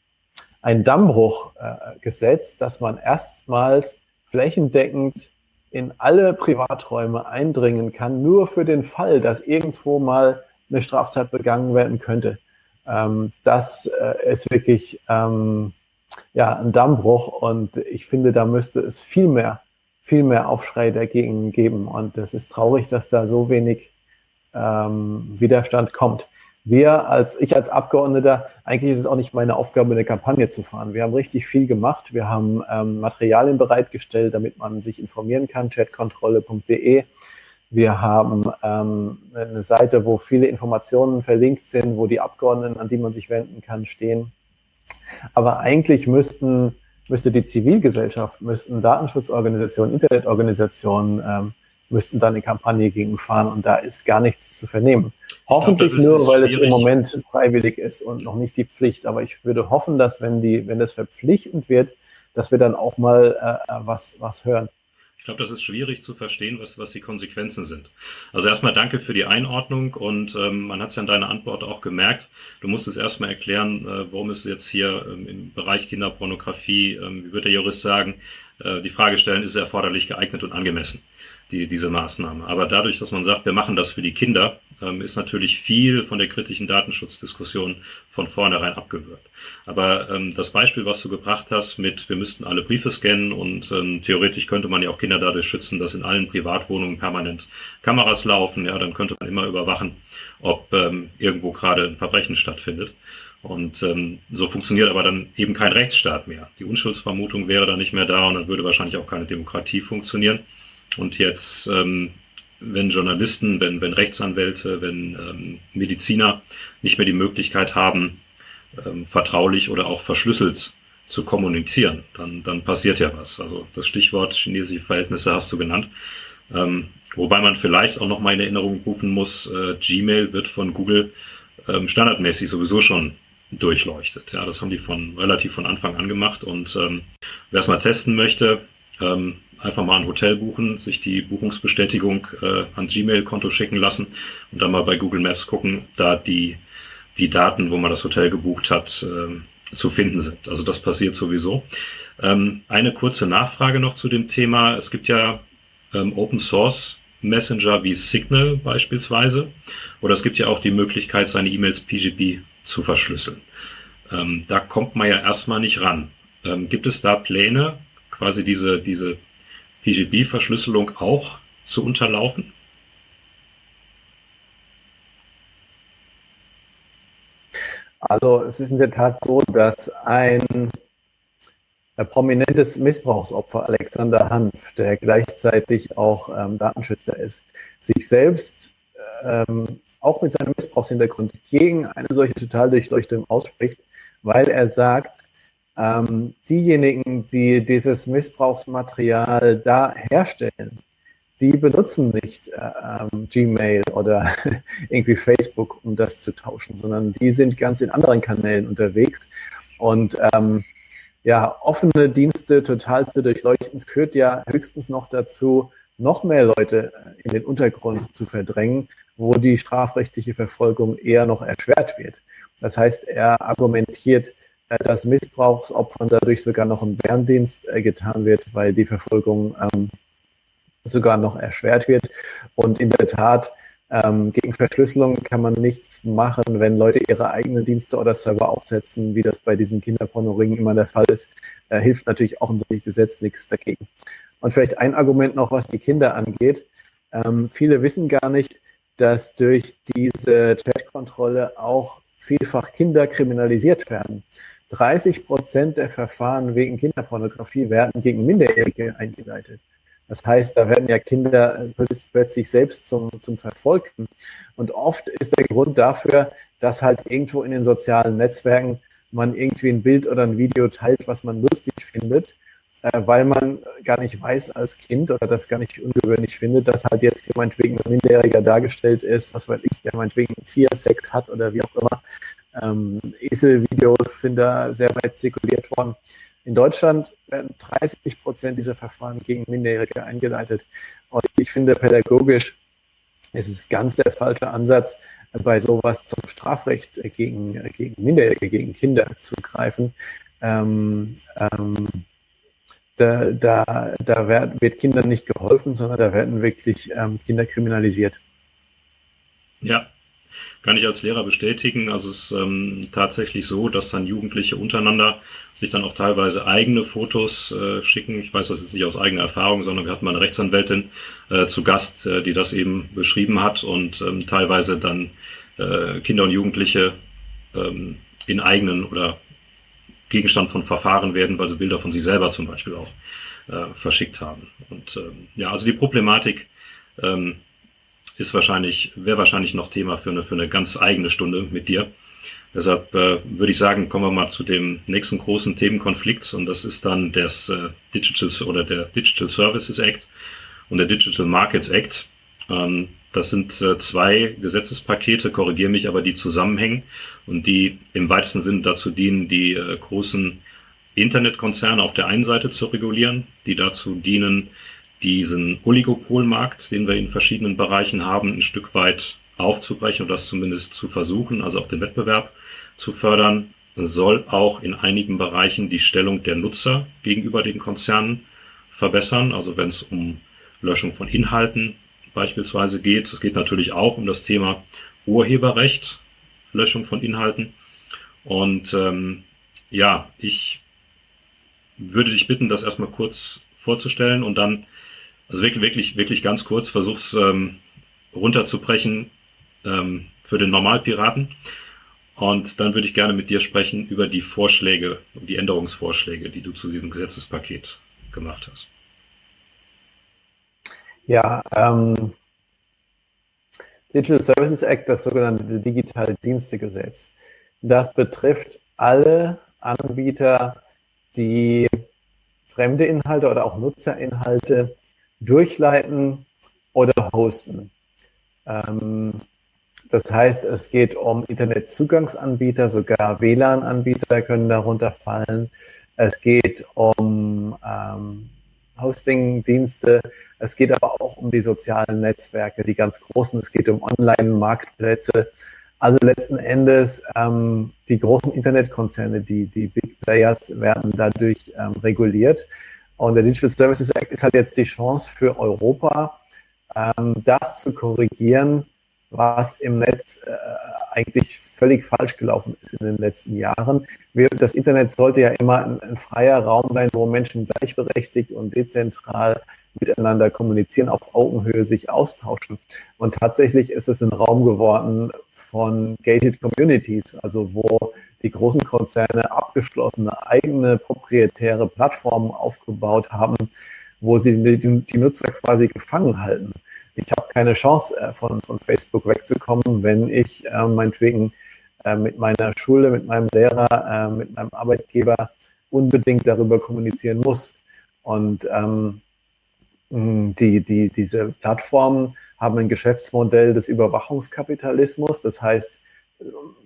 ein Dammbruch äh, gesetzt, dass man erstmals flächendeckend in alle Privaträume eindringen kann, nur für den Fall, dass irgendwo mal eine Straftat begangen werden könnte. Ähm, das äh, ist wirklich ähm, ja, ein Dammbruch und ich finde, da müsste es viel mehr, viel mehr Aufschrei dagegen geben. Und es ist traurig, dass da so wenig ähm, Widerstand kommt. Wir als, ich als Abgeordneter, eigentlich ist es auch nicht meine Aufgabe, eine Kampagne zu fahren. Wir haben richtig viel gemacht. Wir haben ähm, Materialien bereitgestellt, damit man sich informieren kann, chatkontrolle.de. Wir haben ähm, eine Seite, wo viele Informationen verlinkt sind, wo die Abgeordneten, an die man sich wenden kann, stehen. Aber eigentlich müssten, müsste die Zivilgesellschaft, müssten Datenschutzorganisationen, Internetorganisationen, ähm, müssten da eine Kampagne gegen fahren und da ist gar nichts zu vernehmen. Hoffentlich glaube, nur, weil es im Moment freiwillig ist und noch nicht die Pflicht. Aber ich würde hoffen, dass wenn die, wenn das verpflichtend wird, dass wir dann auch mal äh, was, was hören. Ich glaube, das ist schwierig zu verstehen, was, was die Konsequenzen sind. Also erstmal danke für die Einordnung und ähm, man hat es ja in deiner Antwort auch gemerkt. Du musst es erstmal erklären, äh, worum es jetzt hier ähm, im Bereich Kinderpornografie, ähm, wie wird der Jurist sagen, äh, die Frage stellen, ist es erforderlich, geeignet und angemessen die, diese Maßnahme. Aber dadurch, dass man sagt, wir machen das für die Kinder, ähm, ist natürlich viel von der kritischen Datenschutzdiskussion von vornherein abgewürgt. Aber ähm, das Beispiel, was du gebracht hast mit, wir müssten alle Briefe scannen und ähm, theoretisch könnte man ja auch Kinder dadurch schützen, dass in allen Privatwohnungen permanent Kameras laufen, ja, dann könnte man immer überwachen, ob ähm, irgendwo gerade ein Verbrechen stattfindet. Und ähm, so funktioniert aber dann eben kein Rechtsstaat mehr. Die Unschuldsvermutung wäre dann nicht mehr da und dann würde wahrscheinlich auch keine Demokratie funktionieren. Und jetzt, ähm, wenn Journalisten, wenn, wenn Rechtsanwälte, wenn ähm, Mediziner nicht mehr die Möglichkeit haben, ähm, vertraulich oder auch verschlüsselt zu kommunizieren, dann, dann passiert ja was. Also das Stichwort chinesische Verhältnisse hast du genannt. Ähm, wobei man vielleicht auch noch mal in Erinnerung rufen muss, äh, Gmail wird von Google ähm, standardmäßig sowieso schon durchleuchtet. Ja, das haben die von relativ von Anfang an gemacht und ähm, wer es mal testen möchte, ähm, einfach mal ein Hotel buchen, sich die Buchungsbestätigung äh, ans Gmail-Konto schicken lassen und dann mal bei Google Maps gucken, da die, die Daten, wo man das Hotel gebucht hat, äh, zu finden sind. Also das passiert sowieso. Ähm, eine kurze Nachfrage noch zu dem Thema. Es gibt ja ähm, Open Source Messenger wie Signal beispielsweise. Oder es gibt ja auch die Möglichkeit, seine E-Mails PGP zu verschlüsseln. Ähm, da kommt man ja erstmal nicht ran. Ähm, gibt es da Pläne, quasi diese, diese PGB-Verschlüsselung auch zu unterlaufen? Also es ist in der Tat so, dass ein prominentes Missbrauchsopfer, Alexander Hanf, der gleichzeitig auch ähm, Datenschützer ist, sich selbst ähm, auch mit seinem Missbrauchshintergrund gegen eine solche Totaldurchleuchtung ausspricht, weil er sagt, ähm, diejenigen, die dieses Missbrauchsmaterial da herstellen, die benutzen nicht äh, ähm, Gmail oder irgendwie Facebook, um das zu tauschen, sondern die sind ganz in anderen Kanälen unterwegs. Und ähm, ja, offene Dienste total zu durchleuchten, führt ja höchstens noch dazu, noch mehr Leute in den Untergrund zu verdrängen, wo die strafrechtliche Verfolgung eher noch erschwert wird. Das heißt, er argumentiert, äh, dass Missbrauchsopfern dadurch sogar noch ein Bärendienst äh, getan wird, weil die Verfolgung ähm, sogar noch erschwert wird. Und in der Tat, ähm, gegen Verschlüsselung kann man nichts machen, wenn Leute ihre eigenen Dienste oder Server aufsetzen, wie das bei diesen Kinderpornoringen immer der Fall ist. Äh, hilft natürlich auch ein solches Gesetz nichts dagegen. Und vielleicht ein Argument noch, was die Kinder angeht. Ähm, viele wissen gar nicht, dass durch diese Chatkontrolle auch vielfach Kinder kriminalisiert werden. 30 Prozent der Verfahren wegen Kinderpornografie werden gegen Minderjährige eingeleitet. Das heißt, da werden ja Kinder plötzlich selbst zum, zum Verfolgten. Und oft ist der Grund dafür, dass halt irgendwo in den sozialen Netzwerken man irgendwie ein Bild oder ein Video teilt, was man lustig findet, äh, weil man gar nicht weiß als Kind oder das gar nicht ungewöhnlich findet, dass halt jetzt jemand wegen Minderjähriger dargestellt ist, was weiß ich, der meinetwegen Tiersex hat oder wie auch immer. Ähm, Eselvideos sind da sehr weit zirkuliert worden. In Deutschland werden 30 Prozent dieser Verfahren gegen Minderjährige eingeleitet. Und ich finde, pädagogisch ist es ganz der falsche Ansatz, bei sowas zum Strafrecht gegen, gegen Minderjährige, gegen Kinder zu greifen. Ähm, ähm, da, da, da wird Kindern nicht geholfen, sondern da werden wirklich ähm, Kinder kriminalisiert. Ja, kann ich als Lehrer bestätigen. Also es ist ähm, tatsächlich so, dass dann Jugendliche untereinander sich dann auch teilweise eigene Fotos äh, schicken. Ich weiß das jetzt nicht aus eigener Erfahrung, sondern wir hatten mal eine Rechtsanwältin äh, zu Gast, äh, die das eben beschrieben hat und ähm, teilweise dann äh, Kinder und Jugendliche ähm, in eigenen oder Gegenstand von Verfahren werden, weil sie Bilder von sich selber zum Beispiel auch äh, verschickt haben. Und ähm, ja, also die Problematik ähm, ist wahrscheinlich, wäre wahrscheinlich noch Thema für eine, für eine ganz eigene Stunde mit dir. Deshalb äh, würde ich sagen, kommen wir mal zu dem nächsten großen Themenkonflikt und das ist dann das äh, Digital oder der Digital Services Act und der Digital Markets Act. Ähm, das sind äh, zwei Gesetzespakete, korrigiere mich, aber die zusammenhängen und die im weitesten Sinne dazu dienen, die äh, großen Internetkonzerne auf der einen Seite zu regulieren, die dazu dienen, diesen Oligopolmarkt, den wir in verschiedenen Bereichen haben, ein Stück weit aufzubrechen und das zumindest zu versuchen, also auch den Wettbewerb zu fördern, soll auch in einigen Bereichen die Stellung der Nutzer gegenüber den Konzernen verbessern. Also wenn es um Löschung von Inhalten beispielsweise geht. Es geht natürlich auch um das Thema Urheberrecht, Löschung von Inhalten. Und ähm, ja, ich würde dich bitten, das erstmal kurz vorzustellen und dann also wirklich, wirklich, wirklich ganz kurz, versuch's ähm, runterzubrechen ähm, für den Normalpiraten. Und dann würde ich gerne mit dir sprechen über die Vorschläge, die Änderungsvorschläge, die du zu diesem Gesetzespaket gemacht hast. Ja, ähm, Digital Services Act, das sogenannte Digitale Dienstegesetz, das betrifft alle Anbieter, die fremde Inhalte oder auch Nutzerinhalte durchleiten oder hosten. Ähm, das heißt, es geht um Internetzugangsanbieter, sogar WLAN-Anbieter können darunter fallen. Es geht um ähm, Hosting-Dienste. Es geht aber auch um die sozialen Netzwerke, die ganz großen. Es geht um Online-Marktplätze. Also letzten Endes ähm, die großen Internetkonzerne, die, die Big Players werden dadurch ähm, reguliert. Und der Digital Services Act ist halt jetzt die Chance für Europa, ähm, das zu korrigieren, was im Netz äh, eigentlich völlig falsch gelaufen ist in den letzten Jahren. Wir, das Internet sollte ja immer ein, ein, freier Raum sein, wo Menschen gleichberechtigt und dezentral miteinander kommunizieren, auf Augenhöhe sich austauschen. Und tatsächlich ist es ein Raum geworden von gated communities, also wo die großen Konzerne abgeschlossene eigene proprietäre Plattformen aufgebaut haben, wo sie die, Nutzer quasi gefangen halten. Ich habe keine Chance, äh, von, von Facebook wegzukommen, wenn ich äh, meinetwegen äh, mit meiner Schule, mit meinem Lehrer, äh, mit meinem Arbeitgeber unbedingt darüber kommunizieren muss. Und ähm, die, die, diese Plattformen haben ein Geschäftsmodell des Überwachungskapitalismus. Das heißt,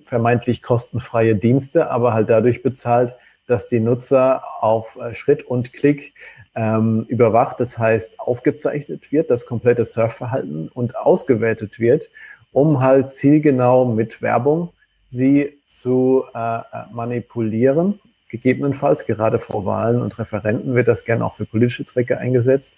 vermeintlich kostenfreie Dienste, aber halt dadurch bezahlt, dass die Nutzer auf äh, Schritt und Klick ähm, überwacht, das heißt aufgezeichnet wird, das komplette Surfverhalten und ausgewertet wird, um halt zielgenau mit Werbung sie zu äh, äh manipulieren. Gegebenenfalls, gerade vor Wahlen und Referenten wird das gerne auch für politische Zwecke eingesetzt.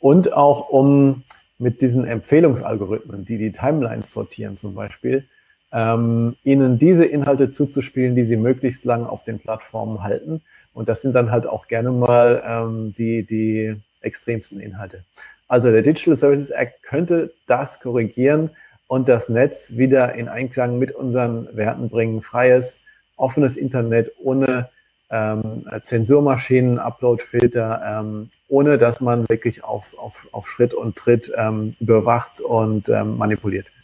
Und auch um mit diesen Empfehlungsalgorithmen, die die Timelines sortieren zum Beispiel, ähm, ihnen diese Inhalte zuzuspielen, die sie möglichst lang auf den Plattformen halten. Und das sind dann halt auch gerne mal ähm, die, die extremsten Inhalte. Also der Digital Services Act könnte das korrigieren und das Netz wieder in Einklang mit unseren Werten bringen. Freies, offenes Internet ohne ähm, Zensurmaschinen, Uploadfilter, ähm, ohne dass man wirklich auf, auf, auf Schritt und Tritt ähm, überwacht und ähm, manipuliert wird.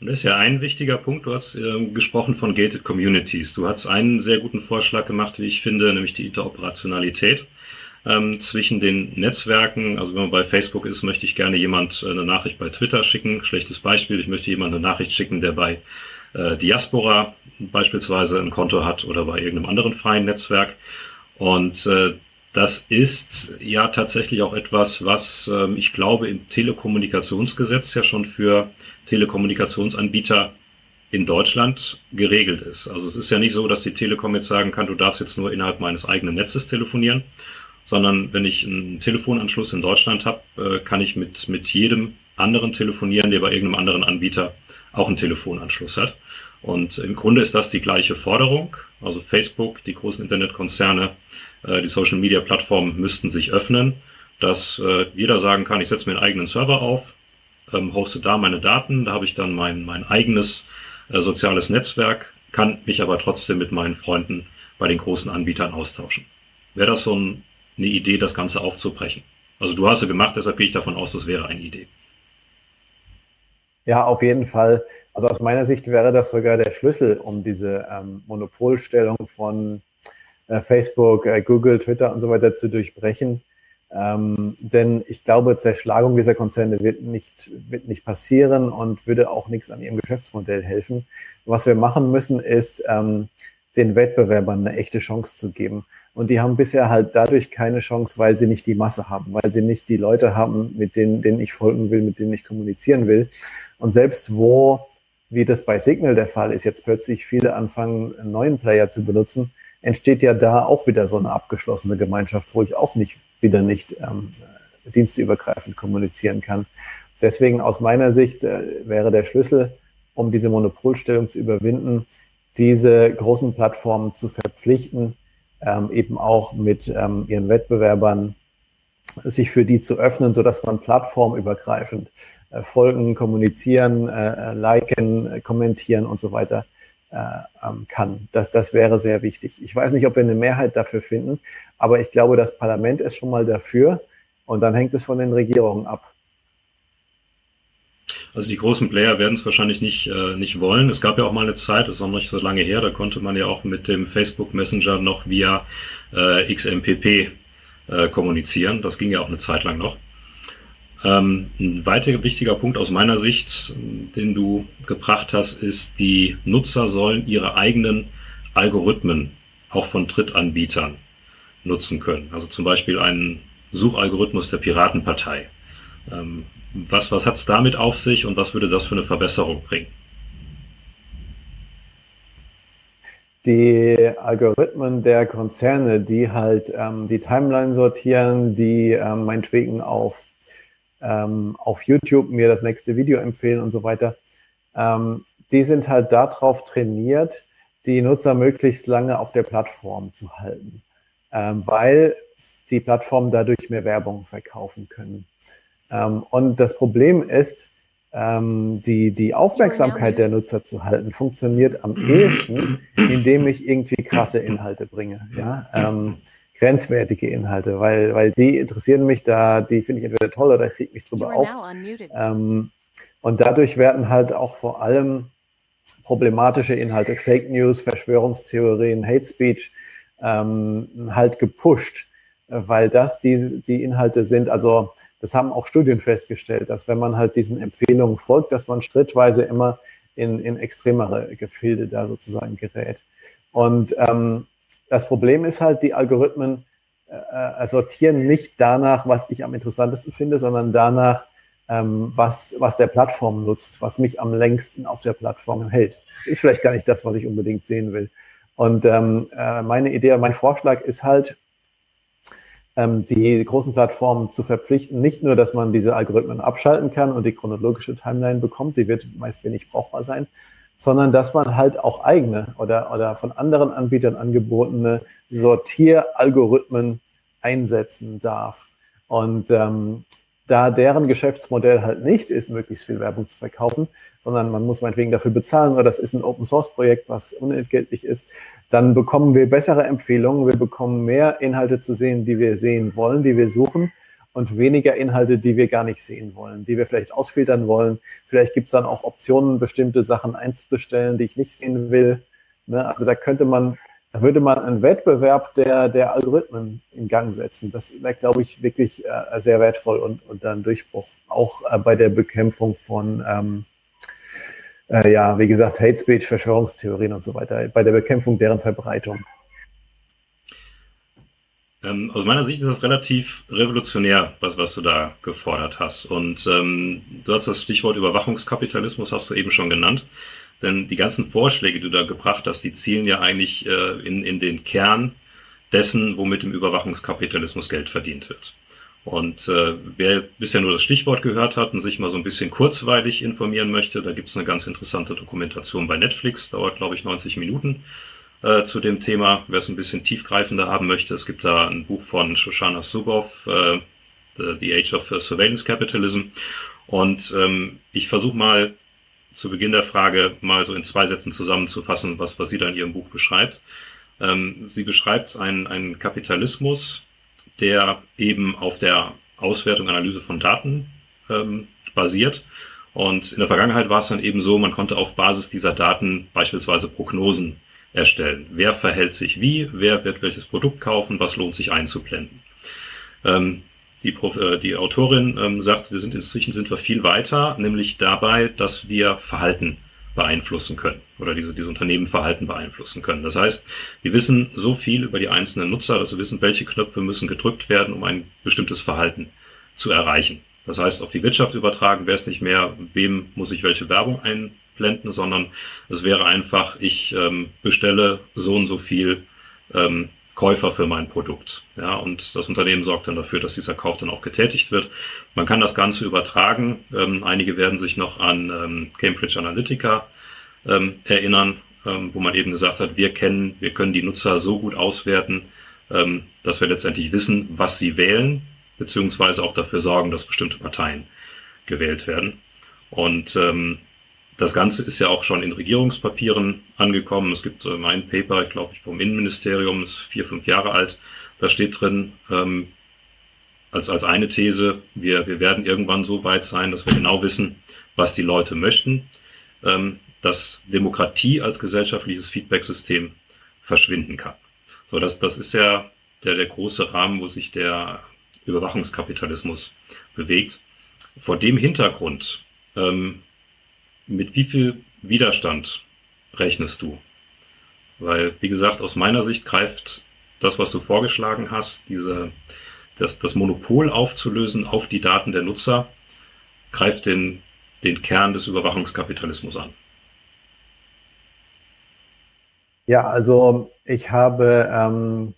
Und das ist ja ein wichtiger Punkt. Du hast äh, gesprochen von Gated Communities. Du hast einen sehr guten Vorschlag gemacht, wie ich finde, nämlich die Interoperationalität ähm, zwischen den Netzwerken. Also wenn man bei Facebook ist, möchte ich gerne jemand äh, eine Nachricht bei Twitter schicken. Schlechtes Beispiel. Ich möchte jemand eine Nachricht schicken, der bei äh, Diaspora beispielsweise ein Konto hat oder bei irgendeinem anderen freien Netzwerk. Und äh, das ist ja tatsächlich auch etwas, was äh, ich glaube im Telekommunikationsgesetz ja schon für Telekommunikationsanbieter in Deutschland geregelt ist. Also es ist ja nicht so, dass die Telekom jetzt sagen kann, du darfst jetzt nur innerhalb meines eigenen Netzes telefonieren, sondern wenn ich einen Telefonanschluss in Deutschland habe, äh, kann ich mit, mit jedem anderen telefonieren, der bei irgendeinem anderen Anbieter auch einen Telefonanschluss hat. Und im Grunde ist das die gleiche Forderung. Also Facebook, die großen Internetkonzerne, die Social-Media-Plattformen müssten sich öffnen, dass äh, jeder sagen kann, ich setze mir einen eigenen Server auf, ähm, hoste da meine Daten, da habe ich dann mein, mein eigenes äh, soziales Netzwerk, kann mich aber trotzdem mit meinen Freunden bei den großen Anbietern austauschen. Wäre das so ein, eine Idee, das Ganze aufzubrechen? Also du hast es gemacht, deshalb gehe ich davon aus, das wäre eine Idee. Ja, auf jeden Fall. Also aus meiner Sicht wäre das sogar der Schlüssel, um diese ähm, Monopolstellung von äh, Facebook, äh, Google, Twitter und so weiter zu durchbrechen. Ähm, denn ich glaube, Zerschlagung dieser Konzerne wird nicht, wird nicht passieren und würde auch nichts an ihrem Geschäftsmodell helfen. Was wir machen müssen, ist, ähm, den Wettbewerbern eine echte Chance zu geben. Und die haben bisher halt dadurch keine Chance, weil sie nicht die Masse haben, weil sie nicht die Leute haben, mit denen, denen ich folgen will, mit denen ich kommunizieren will. Und selbst wo, wie das bei Signal der Fall ist, jetzt plötzlich viele anfangen, einen neuen Player zu benutzen, entsteht ja da auch wieder so eine abgeschlossene Gemeinschaft, wo ich auch nicht wieder nicht ähm, diensteübergreifend kommunizieren kann. Deswegen aus meiner Sicht äh, wäre der Schlüssel, um diese Monopolstellung zu überwinden, diese großen Plattformen zu verpflichten, ähm, eben auch mit ähm, ihren Wettbewerbern sich für die zu öffnen, so dass man plattformübergreifend äh, folgen, kommunizieren, äh, äh liken, äh, kommentieren und so weiter kann. Das, das wäre sehr wichtig. Ich weiß nicht, ob wir eine Mehrheit dafür finden, aber ich glaube, das Parlament ist schon mal dafür und dann hängt es von den Regierungen ab. Also die großen Player werden es wahrscheinlich nicht, äh, nicht wollen. Es gab ja auch mal eine Zeit, das ist noch nicht so lange her, da konnte man ja auch mit dem Facebook Messenger noch via äh, XMPP äh, kommunizieren. Das ging ja auch eine Zeit lang noch. Ähm, ein weiterer wichtiger Punkt aus meiner Sicht, den du gebracht hast, ist, die Nutzer sollen ihre eigenen Algorithmen auch von Drittanbietern nutzen können. Also zum Beispiel einen Suchalgorithmus der Piratenpartei. Ähm, was, was hat es damit auf sich und was würde das für eine Verbesserung bringen? Die Algorithmen der Konzerne, die halt ähm, die Timeline sortieren, die ähm, meinetwegen auf, ähm, auf YouTube mir das nächste Video empfehlen und so weiter, ähm, die sind halt darauf trainiert, die Nutzer möglichst lange auf der Plattform zu halten, ähm, weil die Plattformen dadurch mehr Werbung verkaufen können. Ähm, und das Problem ist, ähm, die, die Aufmerksamkeit der Nutzer zu halten, funktioniert am ehesten, indem ich irgendwie krasse Inhalte bringe. Ja? Grenzwertige Inhalte, weil, weil die interessieren mich da, die finde ich entweder toll oder kriege mich drüber auf. Ähm, und dadurch werden halt auch vor allem problematische Inhalte, Fake News, Verschwörungstheorien, Hate Speech ähm, halt gepusht, weil das die, die Inhalte sind, also das haben auch Studien festgestellt, dass wenn man halt diesen Empfehlungen folgt, dass man schrittweise immer in, in extremere Gefilde da sozusagen gerät. Und ähm, das Problem ist halt, die Algorithmen äh, äh, sortieren nicht danach, was ich am interessantesten finde, sondern danach, ähm, was, was der Plattform nutzt, was mich am längsten auf der Plattform hält. Ist vielleicht gar nicht das, was ich unbedingt sehen will. Und ähm, äh, meine Idee, mein Vorschlag ist halt, ähm, die großen Plattformen zu verpflichten, nicht nur, dass man diese Algorithmen abschalten kann und die chronologische Timeline bekommt, die wird meist wenig brauchbar sein, sondern dass man halt auch eigene oder, oder von anderen Anbietern angebotene Sortieralgorithmen einsetzen darf. Und ähm, da deren Geschäftsmodell halt nicht ist, möglichst viel Werbung zu verkaufen, sondern man muss meinetwegen dafür bezahlen oder das ist ein Open Source Projekt, was unentgeltlich ist, dann bekommen wir bessere Empfehlungen, wir bekommen mehr Inhalte zu sehen, die wir sehen wollen, die wir suchen und weniger Inhalte, die wir gar nicht sehen wollen, die wir vielleicht ausfiltern wollen. Vielleicht gibt es dann auch Optionen, bestimmte Sachen einzustellen, die ich nicht sehen will. Ne? Also da könnte man da würde man einen Wettbewerb der, der Algorithmen in Gang setzen. Das wäre, glaube ich, wirklich äh, sehr wertvoll und, und dann Durchbruch. Auch äh, bei der Bekämpfung von, ähm, äh, ja, wie gesagt, Hate Speech, Verschwörungstheorien und so weiter, bei der Bekämpfung deren Verbreitung. Ähm, aus meiner Sicht ist das relativ revolutionär, was, was du da gefordert hast. Und ähm, du hast das Stichwort Überwachungskapitalismus, hast du eben schon genannt. Denn die ganzen Vorschläge, die du da gebracht hast, die zielen ja eigentlich äh, in, in den Kern dessen, womit im Überwachungskapitalismus Geld verdient wird. Und äh, wer bisher nur das Stichwort gehört hat und sich mal so ein bisschen kurzweilig informieren möchte, da gibt es eine ganz interessante Dokumentation bei Netflix, dauert glaube ich 90 Minuten äh, zu dem Thema, wer es ein bisschen tiefgreifender haben möchte. Es gibt da ein Buch von Shoshana Zuboff, äh, The Age of Surveillance Capitalism. Und ähm, ich versuche mal zu Beginn der Frage mal so in zwei Sätzen zusammenzufassen, was, was sie da in ihrem Buch beschreibt. Ähm, sie beschreibt einen, einen Kapitalismus, der eben auf der Auswertung, Analyse von Daten ähm, basiert. Und in der Vergangenheit war es dann eben so, man konnte auf Basis dieser Daten beispielsweise Prognosen erstellen. Wer verhält sich wie, wer wird welches Produkt kaufen, was lohnt sich einzublenden. Ähm, die, äh, die Autorin ähm, sagt, wir sind inzwischen sind wir viel weiter, nämlich dabei, dass wir Verhalten beeinflussen können oder diese, diese Unternehmenverhalten beeinflussen können. Das heißt, wir wissen so viel über die einzelnen Nutzer, dass wir wissen, welche Knöpfe müssen gedrückt werden, um ein bestimmtes Verhalten zu erreichen. Das heißt, auf die Wirtschaft übertragen wäre es nicht mehr, wem muss ich welche Werbung einblenden, sondern es wäre einfach, ich ähm, bestelle so und so viel ähm, Käufer für mein Produkt. Ja, und das Unternehmen sorgt dann dafür, dass dieser Kauf dann auch getätigt wird. Man kann das Ganze übertragen. Ähm, einige werden sich noch an ähm, Cambridge Analytica ähm, erinnern, ähm, wo man eben gesagt hat, wir kennen, wir können die Nutzer so gut auswerten, dass wir letztendlich wissen, was sie wählen, beziehungsweise auch dafür sorgen, dass bestimmte Parteien gewählt werden. Und ähm, das Ganze ist ja auch schon in Regierungspapieren angekommen. Es gibt äh, mein Paper, ich glaube ich, vom Innenministerium, ist vier, fünf Jahre alt. Da steht drin, ähm, als, als eine These, wir, wir werden irgendwann so weit sein, dass wir genau wissen, was die Leute möchten, ähm, dass Demokratie als gesellschaftliches Feedbacksystem verschwinden kann. So, das, das ist ja der, der große Rahmen, wo sich der Überwachungskapitalismus bewegt. Vor dem Hintergrund ähm, mit wie viel Widerstand rechnest du? Weil, wie gesagt, aus meiner Sicht greift das, was du vorgeschlagen hast, diese, das, das Monopol aufzulösen auf die Daten der Nutzer, greift den, den Kern des Überwachungskapitalismus an. Ja, also ich habe ähm,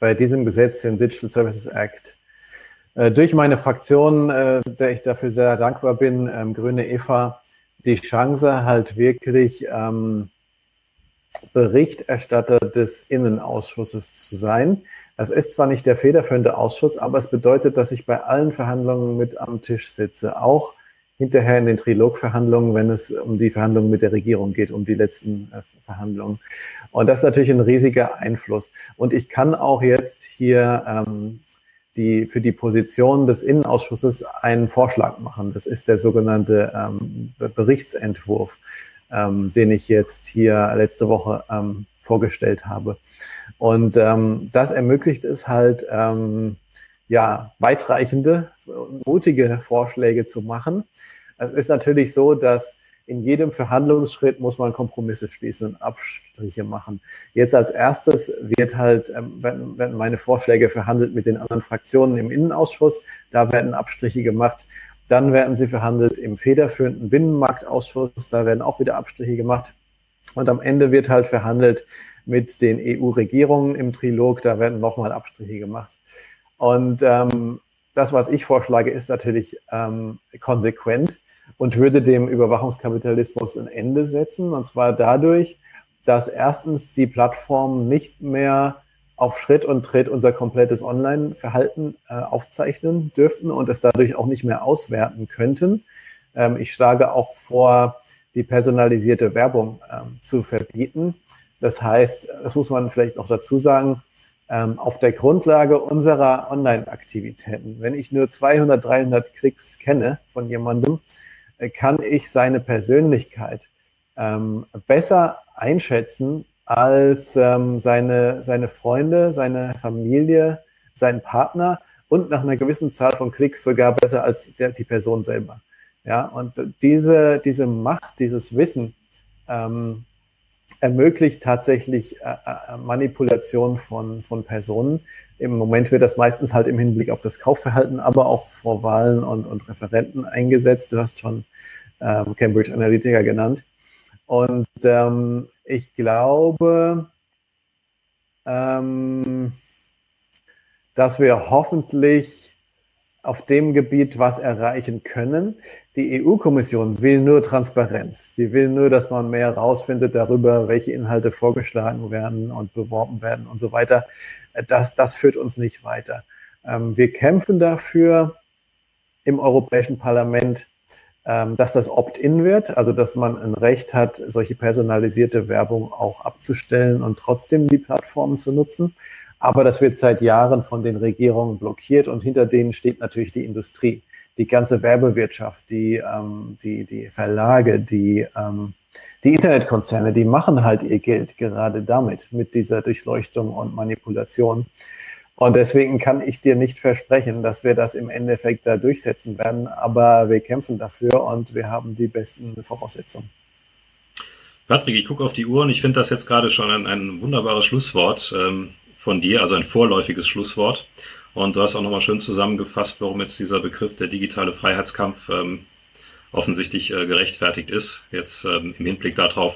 bei diesem Gesetz, dem Digital Services Act, äh, durch meine Fraktion, äh, der ich dafür sehr dankbar bin, ähm, Grüne Eva, die Chance, halt wirklich ähm, Berichterstatter des Innenausschusses zu sein. Das ist zwar nicht der federführende Ausschuss, aber es bedeutet, dass ich bei allen Verhandlungen mit am Tisch sitze, auch hinterher in den Trilogverhandlungen, wenn es um die Verhandlungen mit der Regierung geht, um die letzten äh, Verhandlungen. Und das ist natürlich ein riesiger Einfluss. Und ich kann auch jetzt hier ähm, die für die Position des Innenausschusses einen Vorschlag machen. Das ist der sogenannte ähm, Berichtsentwurf, ähm, den ich jetzt hier letzte Woche ähm, vorgestellt habe. Und ähm, das ermöglicht es halt, ähm, ja, weitreichende, mutige Vorschläge zu machen. Es ist natürlich so, dass in jedem Verhandlungsschritt muss man Kompromisse schließen und Abstriche machen. Jetzt als erstes wird halt, ähm, werden, meine Vorschläge verhandelt mit den anderen Fraktionen im Innenausschuss. Da werden Abstriche gemacht. Dann werden sie verhandelt im federführenden Binnenmarktausschuss. Da werden auch wieder Abstriche gemacht. Und am Ende wird halt verhandelt mit den EU-Regierungen im Trilog. Da werden nochmal Abstriche gemacht. Und ähm, das, was ich vorschlage, ist natürlich ähm, konsequent und würde dem Überwachungskapitalismus ein Ende setzen. Und zwar dadurch, dass erstens die Plattformen nicht mehr auf Schritt und Tritt unser komplettes Online-Verhalten äh, aufzeichnen dürften und es dadurch auch nicht mehr auswerten könnten. Ähm, ich schlage auch vor, die personalisierte Werbung ähm, zu verbieten. Das heißt, das muss man vielleicht noch dazu sagen, ähm, auf der Grundlage unserer Online-Aktivitäten, wenn ich nur 200, 300 Klicks kenne von jemandem, kann ich seine Persönlichkeit ähm, besser einschätzen als ähm, seine, seine Freunde, seine Familie, seinen Partner und nach einer gewissen Zahl von Klicks sogar besser als der, die Person selber. Ja, und diese, diese Macht, dieses Wissen, ähm, ermöglicht tatsächlich äh, äh, Manipulation von, von Personen. Im Moment wird das meistens halt im Hinblick auf das Kaufverhalten, aber auch vor Wahlen und, und Referenten eingesetzt. Du hast schon ähm, Cambridge Analytica genannt. Und ähm, ich glaube, ähm, dass wir hoffentlich auf dem Gebiet was erreichen können. Die EU-Kommission will nur Transparenz. Sie will nur, dass man mehr herausfindet darüber, welche Inhalte vorgeschlagen werden und beworben werden und so weiter. Das, das führt uns nicht weiter. Ähm, wir kämpfen dafür im Europäischen Parlament, ähm, dass das Opt-in wird, also dass man ein Recht hat, solche personalisierte Werbung auch abzustellen und trotzdem die Plattformen zu nutzen. Aber das wird seit Jahren von den Regierungen blockiert und hinter denen steht natürlich die Industrie, die ganze Werbewirtschaft, die, ähm, die, die Verlage, die, ähm, die Internetkonzerne, die machen halt ihr Geld gerade damit, mit dieser Durchleuchtung und Manipulation. Und deswegen kann ich dir nicht versprechen, dass wir das im Endeffekt da durchsetzen werden, aber wir kämpfen dafür und wir haben die besten Voraussetzungen. Patrick, ich gucke auf die Uhr und ich finde das jetzt gerade schon ein, ein wunderbares Schlusswort. Ähm, von dir, also ein vorläufiges Schlusswort. Und du hast auch nochmal schön zusammengefasst, warum jetzt dieser Begriff der digitale Freiheitskampf ähm, offensichtlich äh, gerechtfertigt ist. Jetzt ähm, im Hinblick darauf,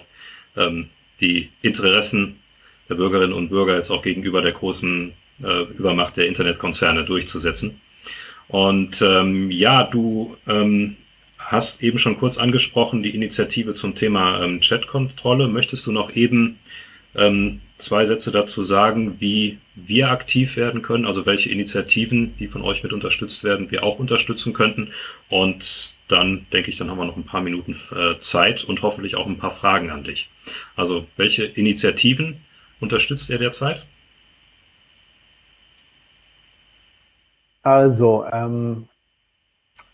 ähm, die Interessen der Bürgerinnen und Bürger jetzt auch gegenüber der großen äh, Übermacht der Internetkonzerne durchzusetzen. Und ähm, ja, du ähm, hast eben schon kurz angesprochen die Initiative zum Thema ähm, Chatkontrolle. Möchtest du noch eben ähm, zwei Sätze dazu sagen, wie wir aktiv werden können, also welche Initiativen, die von euch mit unterstützt werden, wir auch unterstützen könnten. Und dann denke ich, dann haben wir noch ein paar Minuten äh, Zeit und hoffentlich auch ein paar Fragen an dich. Also welche Initiativen unterstützt ihr derzeit? Also, ähm,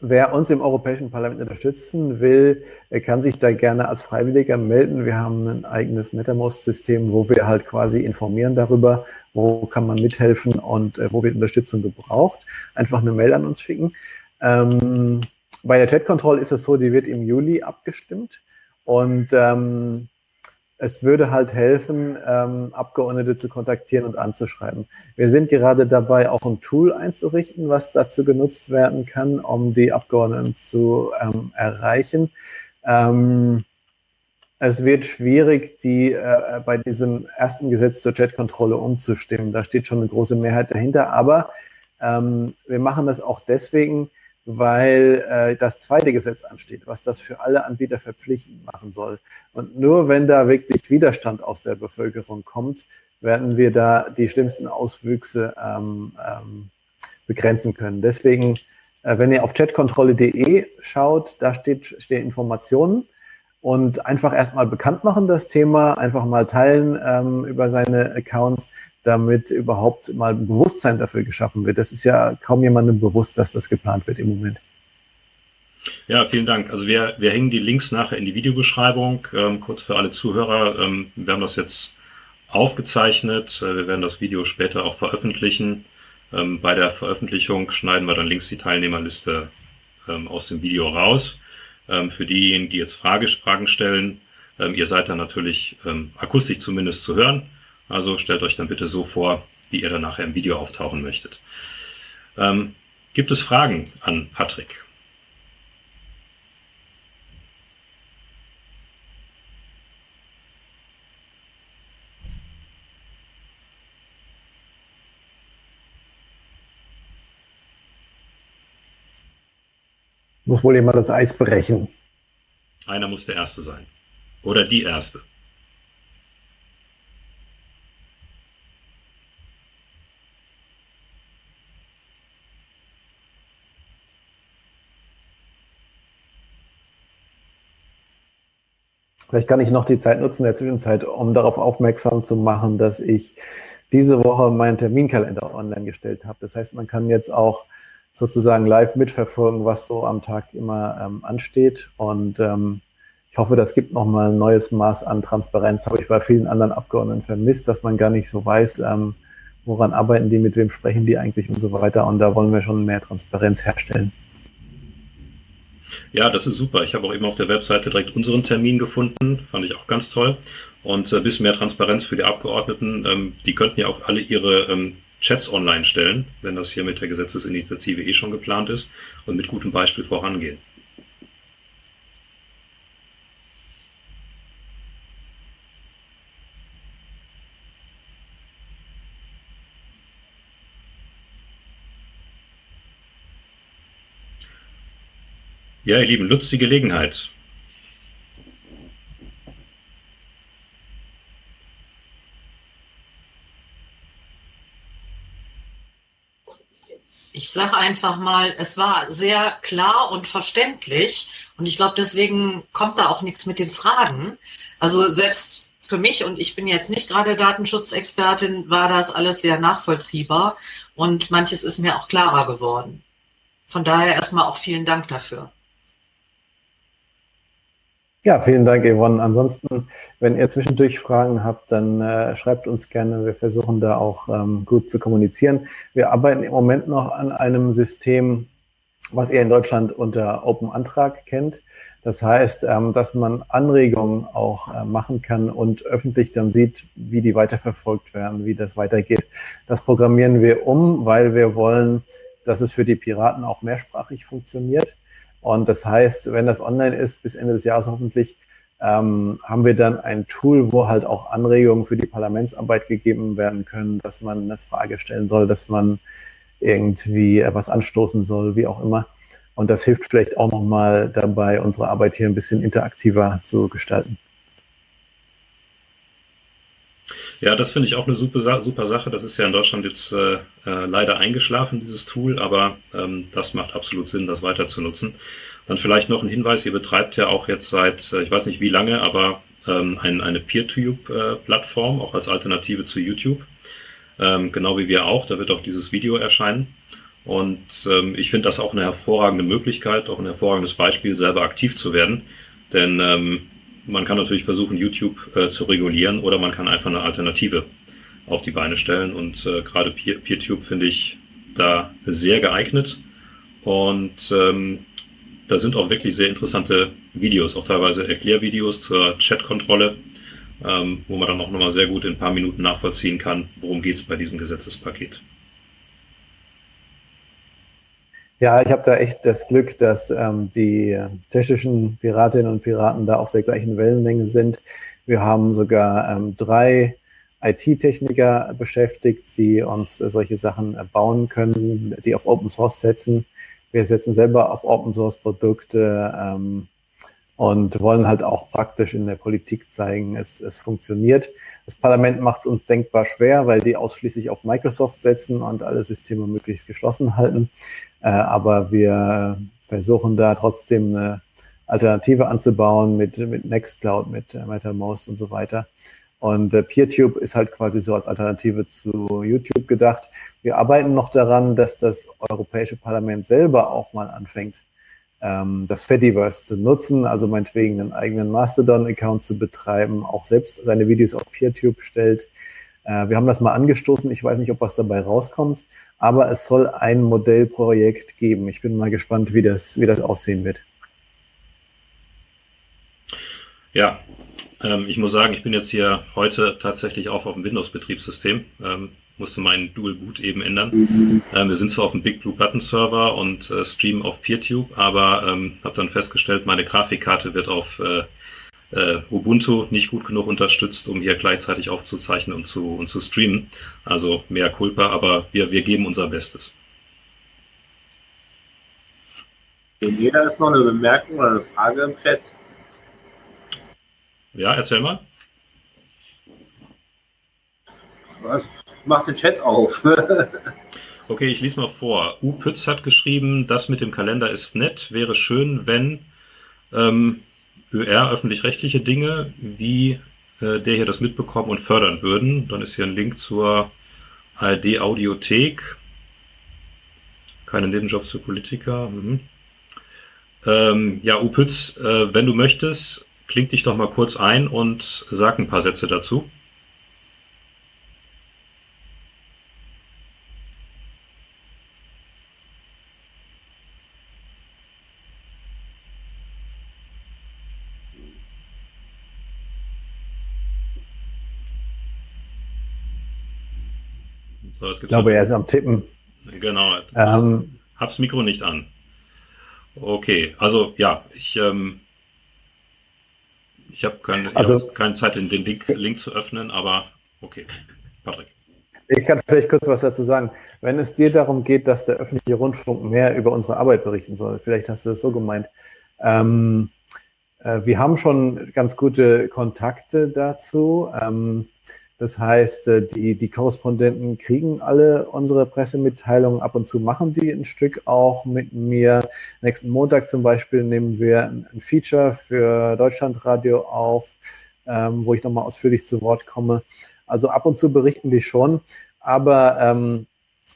Wer uns im Europäischen Parlament unterstützen will, kann sich da gerne als Freiwilliger melden. Wir haben ein eigenes MetaMost-System, wo wir halt quasi informieren darüber, wo kann man mithelfen und äh, wo wird Unterstützung gebraucht. Einfach eine Mail an uns schicken. Ähm, bei der Chat-Control ist es so, die wird im Juli abgestimmt und ähm, es würde halt helfen, ähm, Abgeordnete zu kontaktieren und anzuschreiben. Wir sind gerade dabei, auch ein Tool einzurichten, was dazu genutzt werden kann, um die Abgeordneten zu ähm, erreichen. Ähm, es wird schwierig, die äh, bei diesem ersten Gesetz zur Chatkontrolle umzustimmen. Da steht schon eine große Mehrheit dahinter, aber ähm, wir machen das auch deswegen, weil äh, das zweite Gesetz ansteht, was das für alle Anbieter verpflichtend machen soll. Und nur wenn da wirklich Widerstand aus der Bevölkerung kommt, werden wir da die schlimmsten Auswüchse ähm, ähm, begrenzen können. Deswegen, äh, wenn ihr auf chatkontrolle.de schaut, da steht, stehen Informationen und einfach erstmal bekannt machen das Thema, einfach mal teilen ähm, über seine Accounts, damit überhaupt mal ein Bewusstsein dafür geschaffen wird. Das ist ja kaum jemandem bewusst, dass das geplant wird im Moment. Ja, vielen Dank. Also wir, wir hängen die Links nachher in die Videobeschreibung. Ähm, kurz für alle Zuhörer, ähm, wir haben das jetzt aufgezeichnet. Äh, wir werden das Video später auch veröffentlichen. Ähm, bei der Veröffentlichung schneiden wir dann links die Teilnehmerliste ähm, aus dem Video raus. Ähm, für diejenigen, die jetzt Frage, Fragen stellen, ähm, ihr seid dann natürlich akustisch zumindest zu hören. Also stellt euch dann bitte so vor, wie ihr dann nachher im Video auftauchen möchtet. Ähm, gibt es Fragen an Patrick? Muss wohl jemand das Eis brechen. Einer muss der Erste sein. Oder die Erste. Vielleicht kann ich noch die Zeit nutzen in der Zwischenzeit, um darauf aufmerksam zu machen, dass ich diese Woche meinen Terminkalender online gestellt habe. Das heißt, man kann jetzt auch sozusagen live mitverfolgen, was so am Tag immer ähm, ansteht. Und ähm, ich hoffe, das gibt nochmal ein neues Maß an Transparenz. Habe ich bei vielen anderen Abgeordneten vermisst, dass man gar nicht so weiß, ähm, woran arbeiten die, mit wem sprechen die eigentlich und so weiter. Und da wollen wir schon mehr Transparenz herstellen. Ja, das ist super. Ich habe auch eben auf der Webseite direkt unseren Termin gefunden. Fand ich auch ganz toll. Und ein äh, bisschen mehr Transparenz für die Abgeordneten. Ähm, die könnten ja auch alle ihre ähm, Chats online stellen, wenn das hier mit der Gesetzesinitiative eh schon geplant ist und mit gutem Beispiel vorangehen. Ja, ihr Lieben, nutzt die Gelegenheit. Ich sage einfach mal, es war sehr klar und verständlich und ich glaube, deswegen kommt da auch nichts mit den Fragen. Also selbst für mich, und ich bin jetzt nicht gerade Datenschutzexpertin, war das alles sehr nachvollziehbar und manches ist mir auch klarer geworden. Von daher erstmal auch vielen Dank dafür. Ja, vielen Dank, Yvonne. Ansonsten, wenn ihr zwischendurch Fragen habt, dann äh, schreibt uns gerne. Wir versuchen da auch ähm, gut zu kommunizieren. Wir arbeiten im Moment noch an einem System, was ihr in Deutschland unter Open Antrag kennt. Das heißt, ähm, dass man Anregungen auch äh, machen kann und öffentlich dann sieht, wie die weiterverfolgt werden, wie das weitergeht. Das programmieren wir um, weil wir wollen, dass es für die Piraten auch mehrsprachig funktioniert. Und das heißt, wenn das online ist, bis Ende des Jahres hoffentlich, ähm, haben wir dann ein Tool, wo halt auch Anregungen für die Parlamentsarbeit gegeben werden können, dass man eine Frage stellen soll, dass man irgendwie etwas anstoßen soll, wie auch immer. Und das hilft vielleicht auch nochmal dabei, unsere Arbeit hier ein bisschen interaktiver zu gestalten. Ja, das finde ich auch eine super, super Sache. Das ist ja in Deutschland jetzt äh, äh, leider eingeschlafen, dieses Tool, aber ähm, das macht absolut Sinn, das weiter zu nutzen. Dann vielleicht noch ein Hinweis, ihr betreibt ja auch jetzt seit, äh, ich weiß nicht wie lange, aber ähm, ein, eine PeerTube-Plattform, auch als Alternative zu YouTube. Ähm, genau wie wir auch, da wird auch dieses Video erscheinen. Und ähm, ich finde das auch eine hervorragende Möglichkeit, auch ein hervorragendes Beispiel, selber aktiv zu werden. Denn ähm, man kann natürlich versuchen, YouTube äh, zu regulieren oder man kann einfach eine Alternative auf die Beine stellen. Und äh, gerade Peer PeerTube finde ich da sehr geeignet. Und ähm, da sind auch wirklich sehr interessante Videos, auch teilweise Erklärvideos zur Chatkontrolle, ähm, wo man dann auch nochmal sehr gut in ein paar Minuten nachvollziehen kann, worum geht es bei diesem Gesetzespaket. Ja, ich habe da echt das Glück, dass ähm, die tschechischen Piratinnen und Piraten da auf der gleichen Wellenlänge sind. Wir haben sogar ähm, drei IT-Techniker beschäftigt, die uns äh, solche Sachen äh, bauen können, die auf Open Source setzen. Wir setzen selber auf Open Source Produkte ähm, und wollen halt auch praktisch in der Politik zeigen, es, es funktioniert. Das Parlament macht es uns denkbar schwer, weil die ausschließlich auf Microsoft setzen und alle Systeme möglichst geschlossen halten. Äh, aber wir versuchen da trotzdem eine Alternative anzubauen mit, mit Nextcloud, mit äh, MetaMost und so weiter. Und äh, PeerTube ist halt quasi so als Alternative zu YouTube gedacht. Wir arbeiten noch daran, dass das Europäische Parlament selber auch mal anfängt, ähm, das Fediverse zu nutzen, also meinetwegen einen eigenen Mastodon-Account zu betreiben, auch selbst seine Videos auf PeerTube stellt. Äh, wir haben das mal angestoßen. Ich weiß nicht, ob was dabei rauskommt, aber es soll ein Modellprojekt geben. Ich bin mal gespannt, wie das, wie das aussehen wird. Ja, ähm, ich muss sagen, ich bin jetzt hier heute tatsächlich auch auf dem Windows-Betriebssystem. Ähm, musste meinen Dual Boot eben ändern. Mhm. Ähm, wir sind zwar auf dem Big Blue Button Server und äh, streamen auf PeerTube, aber ähm, habe dann festgestellt, meine Grafikkarte wird auf äh, äh, Ubuntu nicht gut genug unterstützt, um hier gleichzeitig aufzuzeichnen und zu, und zu streamen. Also mehr Culpa, aber wir, wir geben unser Bestes. Jeder ist noch eine Bemerkung oder eine Frage im Chat. Ja, erzähl mal. Was? Mach den Chat auf. okay, ich lese mal vor. U Pütz hat geschrieben, das mit dem Kalender ist nett, wäre schön, wenn ähm, ÖR öffentlich-rechtliche Dinge wie äh, der hier das mitbekommen und fördern würden. Dann ist hier ein Link zur ARD Audiothek. Keine Nebenjobs für Politiker. Mhm. Ähm, ja, Upütz, äh, wenn du möchtest, kling dich doch mal kurz ein und sag ein paar Sätze dazu. So, ich glaube, er ist am Tippen. Genau. Ähm, Hab's Mikro nicht an. Okay, also ja, ich, ähm, ich habe keine, also, hab keine Zeit, den Link, Link zu öffnen, aber okay. Patrick. Ich kann vielleicht kurz was dazu sagen. Wenn es dir darum geht, dass der öffentliche Rundfunk mehr über unsere Arbeit berichten soll, vielleicht hast du das so gemeint. Ähm, äh, wir haben schon ganz gute Kontakte dazu. Ähm, das heißt, äh, die, die Korrespondenten kriegen alle unsere Pressemitteilungen. Ab und zu machen die ein Stück auch mit mir. Nächsten Montag zum Beispiel nehmen wir ein, Feature für Deutschlandradio auf, ähm, wo ich nochmal ausführlich zu Wort komme. Also ab und zu berichten die schon, aber ähm,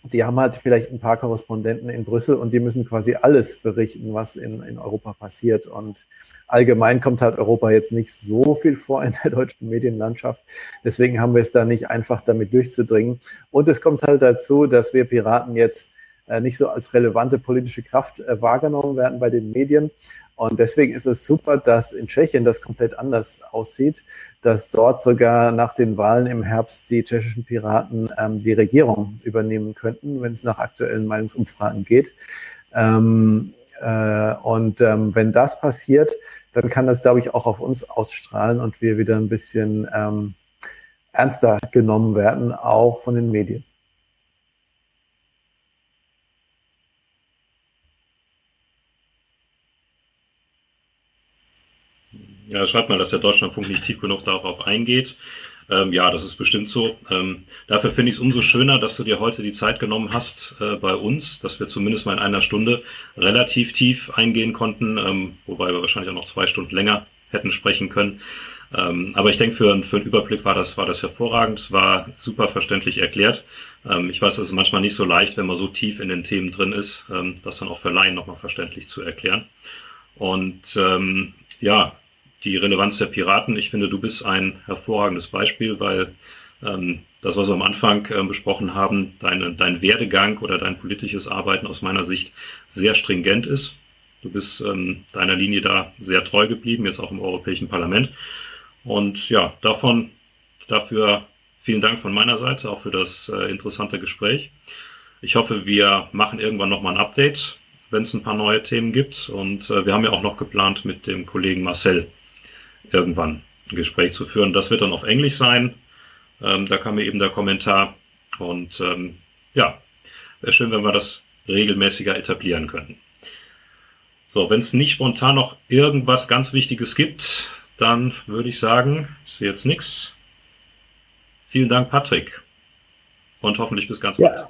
die haben halt vielleicht ein paar Korrespondenten in Brüssel und die müssen quasi alles berichten, was in, in Europa passiert. Und allgemein kommt halt Europa jetzt nicht so viel vor in der deutschen Medienlandschaft. Deswegen haben wir es da nicht einfach damit durchzudringen. Und es kommt halt dazu, dass wir Piraten jetzt äh, nicht so als relevante politische Kraft äh, wahrgenommen werden bei den Medien. Und deswegen ist es super, dass in Tschechien das komplett anders aussieht, dass dort sogar nach den Wahlen im Herbst die tschechischen Piraten ähm, die Regierung übernehmen könnten, wenn es nach aktuellen Meinungsumfragen geht. Ähm, äh, und ähm, wenn das passiert, dann kann das, glaube ich, auch auf uns ausstrahlen und wir wieder ein bisschen ähm, ernster genommen werden, auch von den Medien. Ja, schreibt mal, dass der Deutschlandfunk nicht tief genug darauf eingeht. Ähm, ja, das ist bestimmt so. Ähm, dafür finde ich es umso schöner, dass du dir heute die Zeit genommen hast äh, bei uns, dass wir zumindest mal in einer Stunde relativ tief eingehen konnten, ähm, wobei wir wahrscheinlich auch noch zwei Stunden länger hätten sprechen können. Ähm, aber ich denke, für, für einen Überblick war das, war das hervorragend, war super verständlich erklärt. Ähm, ich weiß, das ist manchmal nicht so leicht, wenn man so tief in den Themen drin ist, ähm, das dann auch für Laien nochmal verständlich zu erklären. Und ja, die Relevanz der Piraten. Ich finde, du bist ein hervorragendes Beispiel, weil ähm, das, was wir am Anfang äh, besprochen haben, deine, dein Werdegang oder dein politisches Arbeiten aus meiner Sicht sehr stringent ist. Du bist ähm, deiner Linie da sehr treu geblieben, jetzt auch im Europäischen Parlament. Und ja, davon, dafür vielen Dank von meiner Seite, auch für das äh, interessante Gespräch. Ich hoffe, wir machen irgendwann nochmal ein Update, wenn es ein paar neue Themen gibt. Und äh, wir haben ja auch noch geplant, mit dem Kollegen Marcel irgendwann ein Gespräch zu führen. Das wird dann auf Englisch sein. Ähm, da kam mir eben der Kommentar. Und ähm, ja, wäre schön, wenn wir das regelmäßiger etablieren könnten. So, wenn es nicht spontan noch irgendwas ganz Wichtiges gibt, dann würde ich sagen, ich sehe jetzt nichts. Vielen Dank, Patrick. Und hoffentlich bis ganz bald.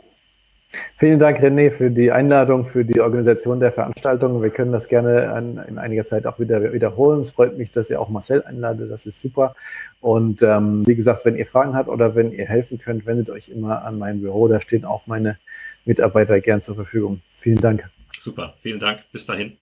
Vielen Dank, René, für die Einladung, für die Organisation der Veranstaltung. Wir können das gerne an, in einiger Zeit auch wieder wiederholen. Es freut mich, dass ihr auch Marcel einladet. Das ist super. Und ähm, wie gesagt, wenn ihr Fragen habt oder wenn ihr helfen könnt, wendet euch immer an mein Büro. Da stehen auch meine Mitarbeiter gern zur Verfügung. Vielen Dank. Super. Vielen Dank. Bis dahin.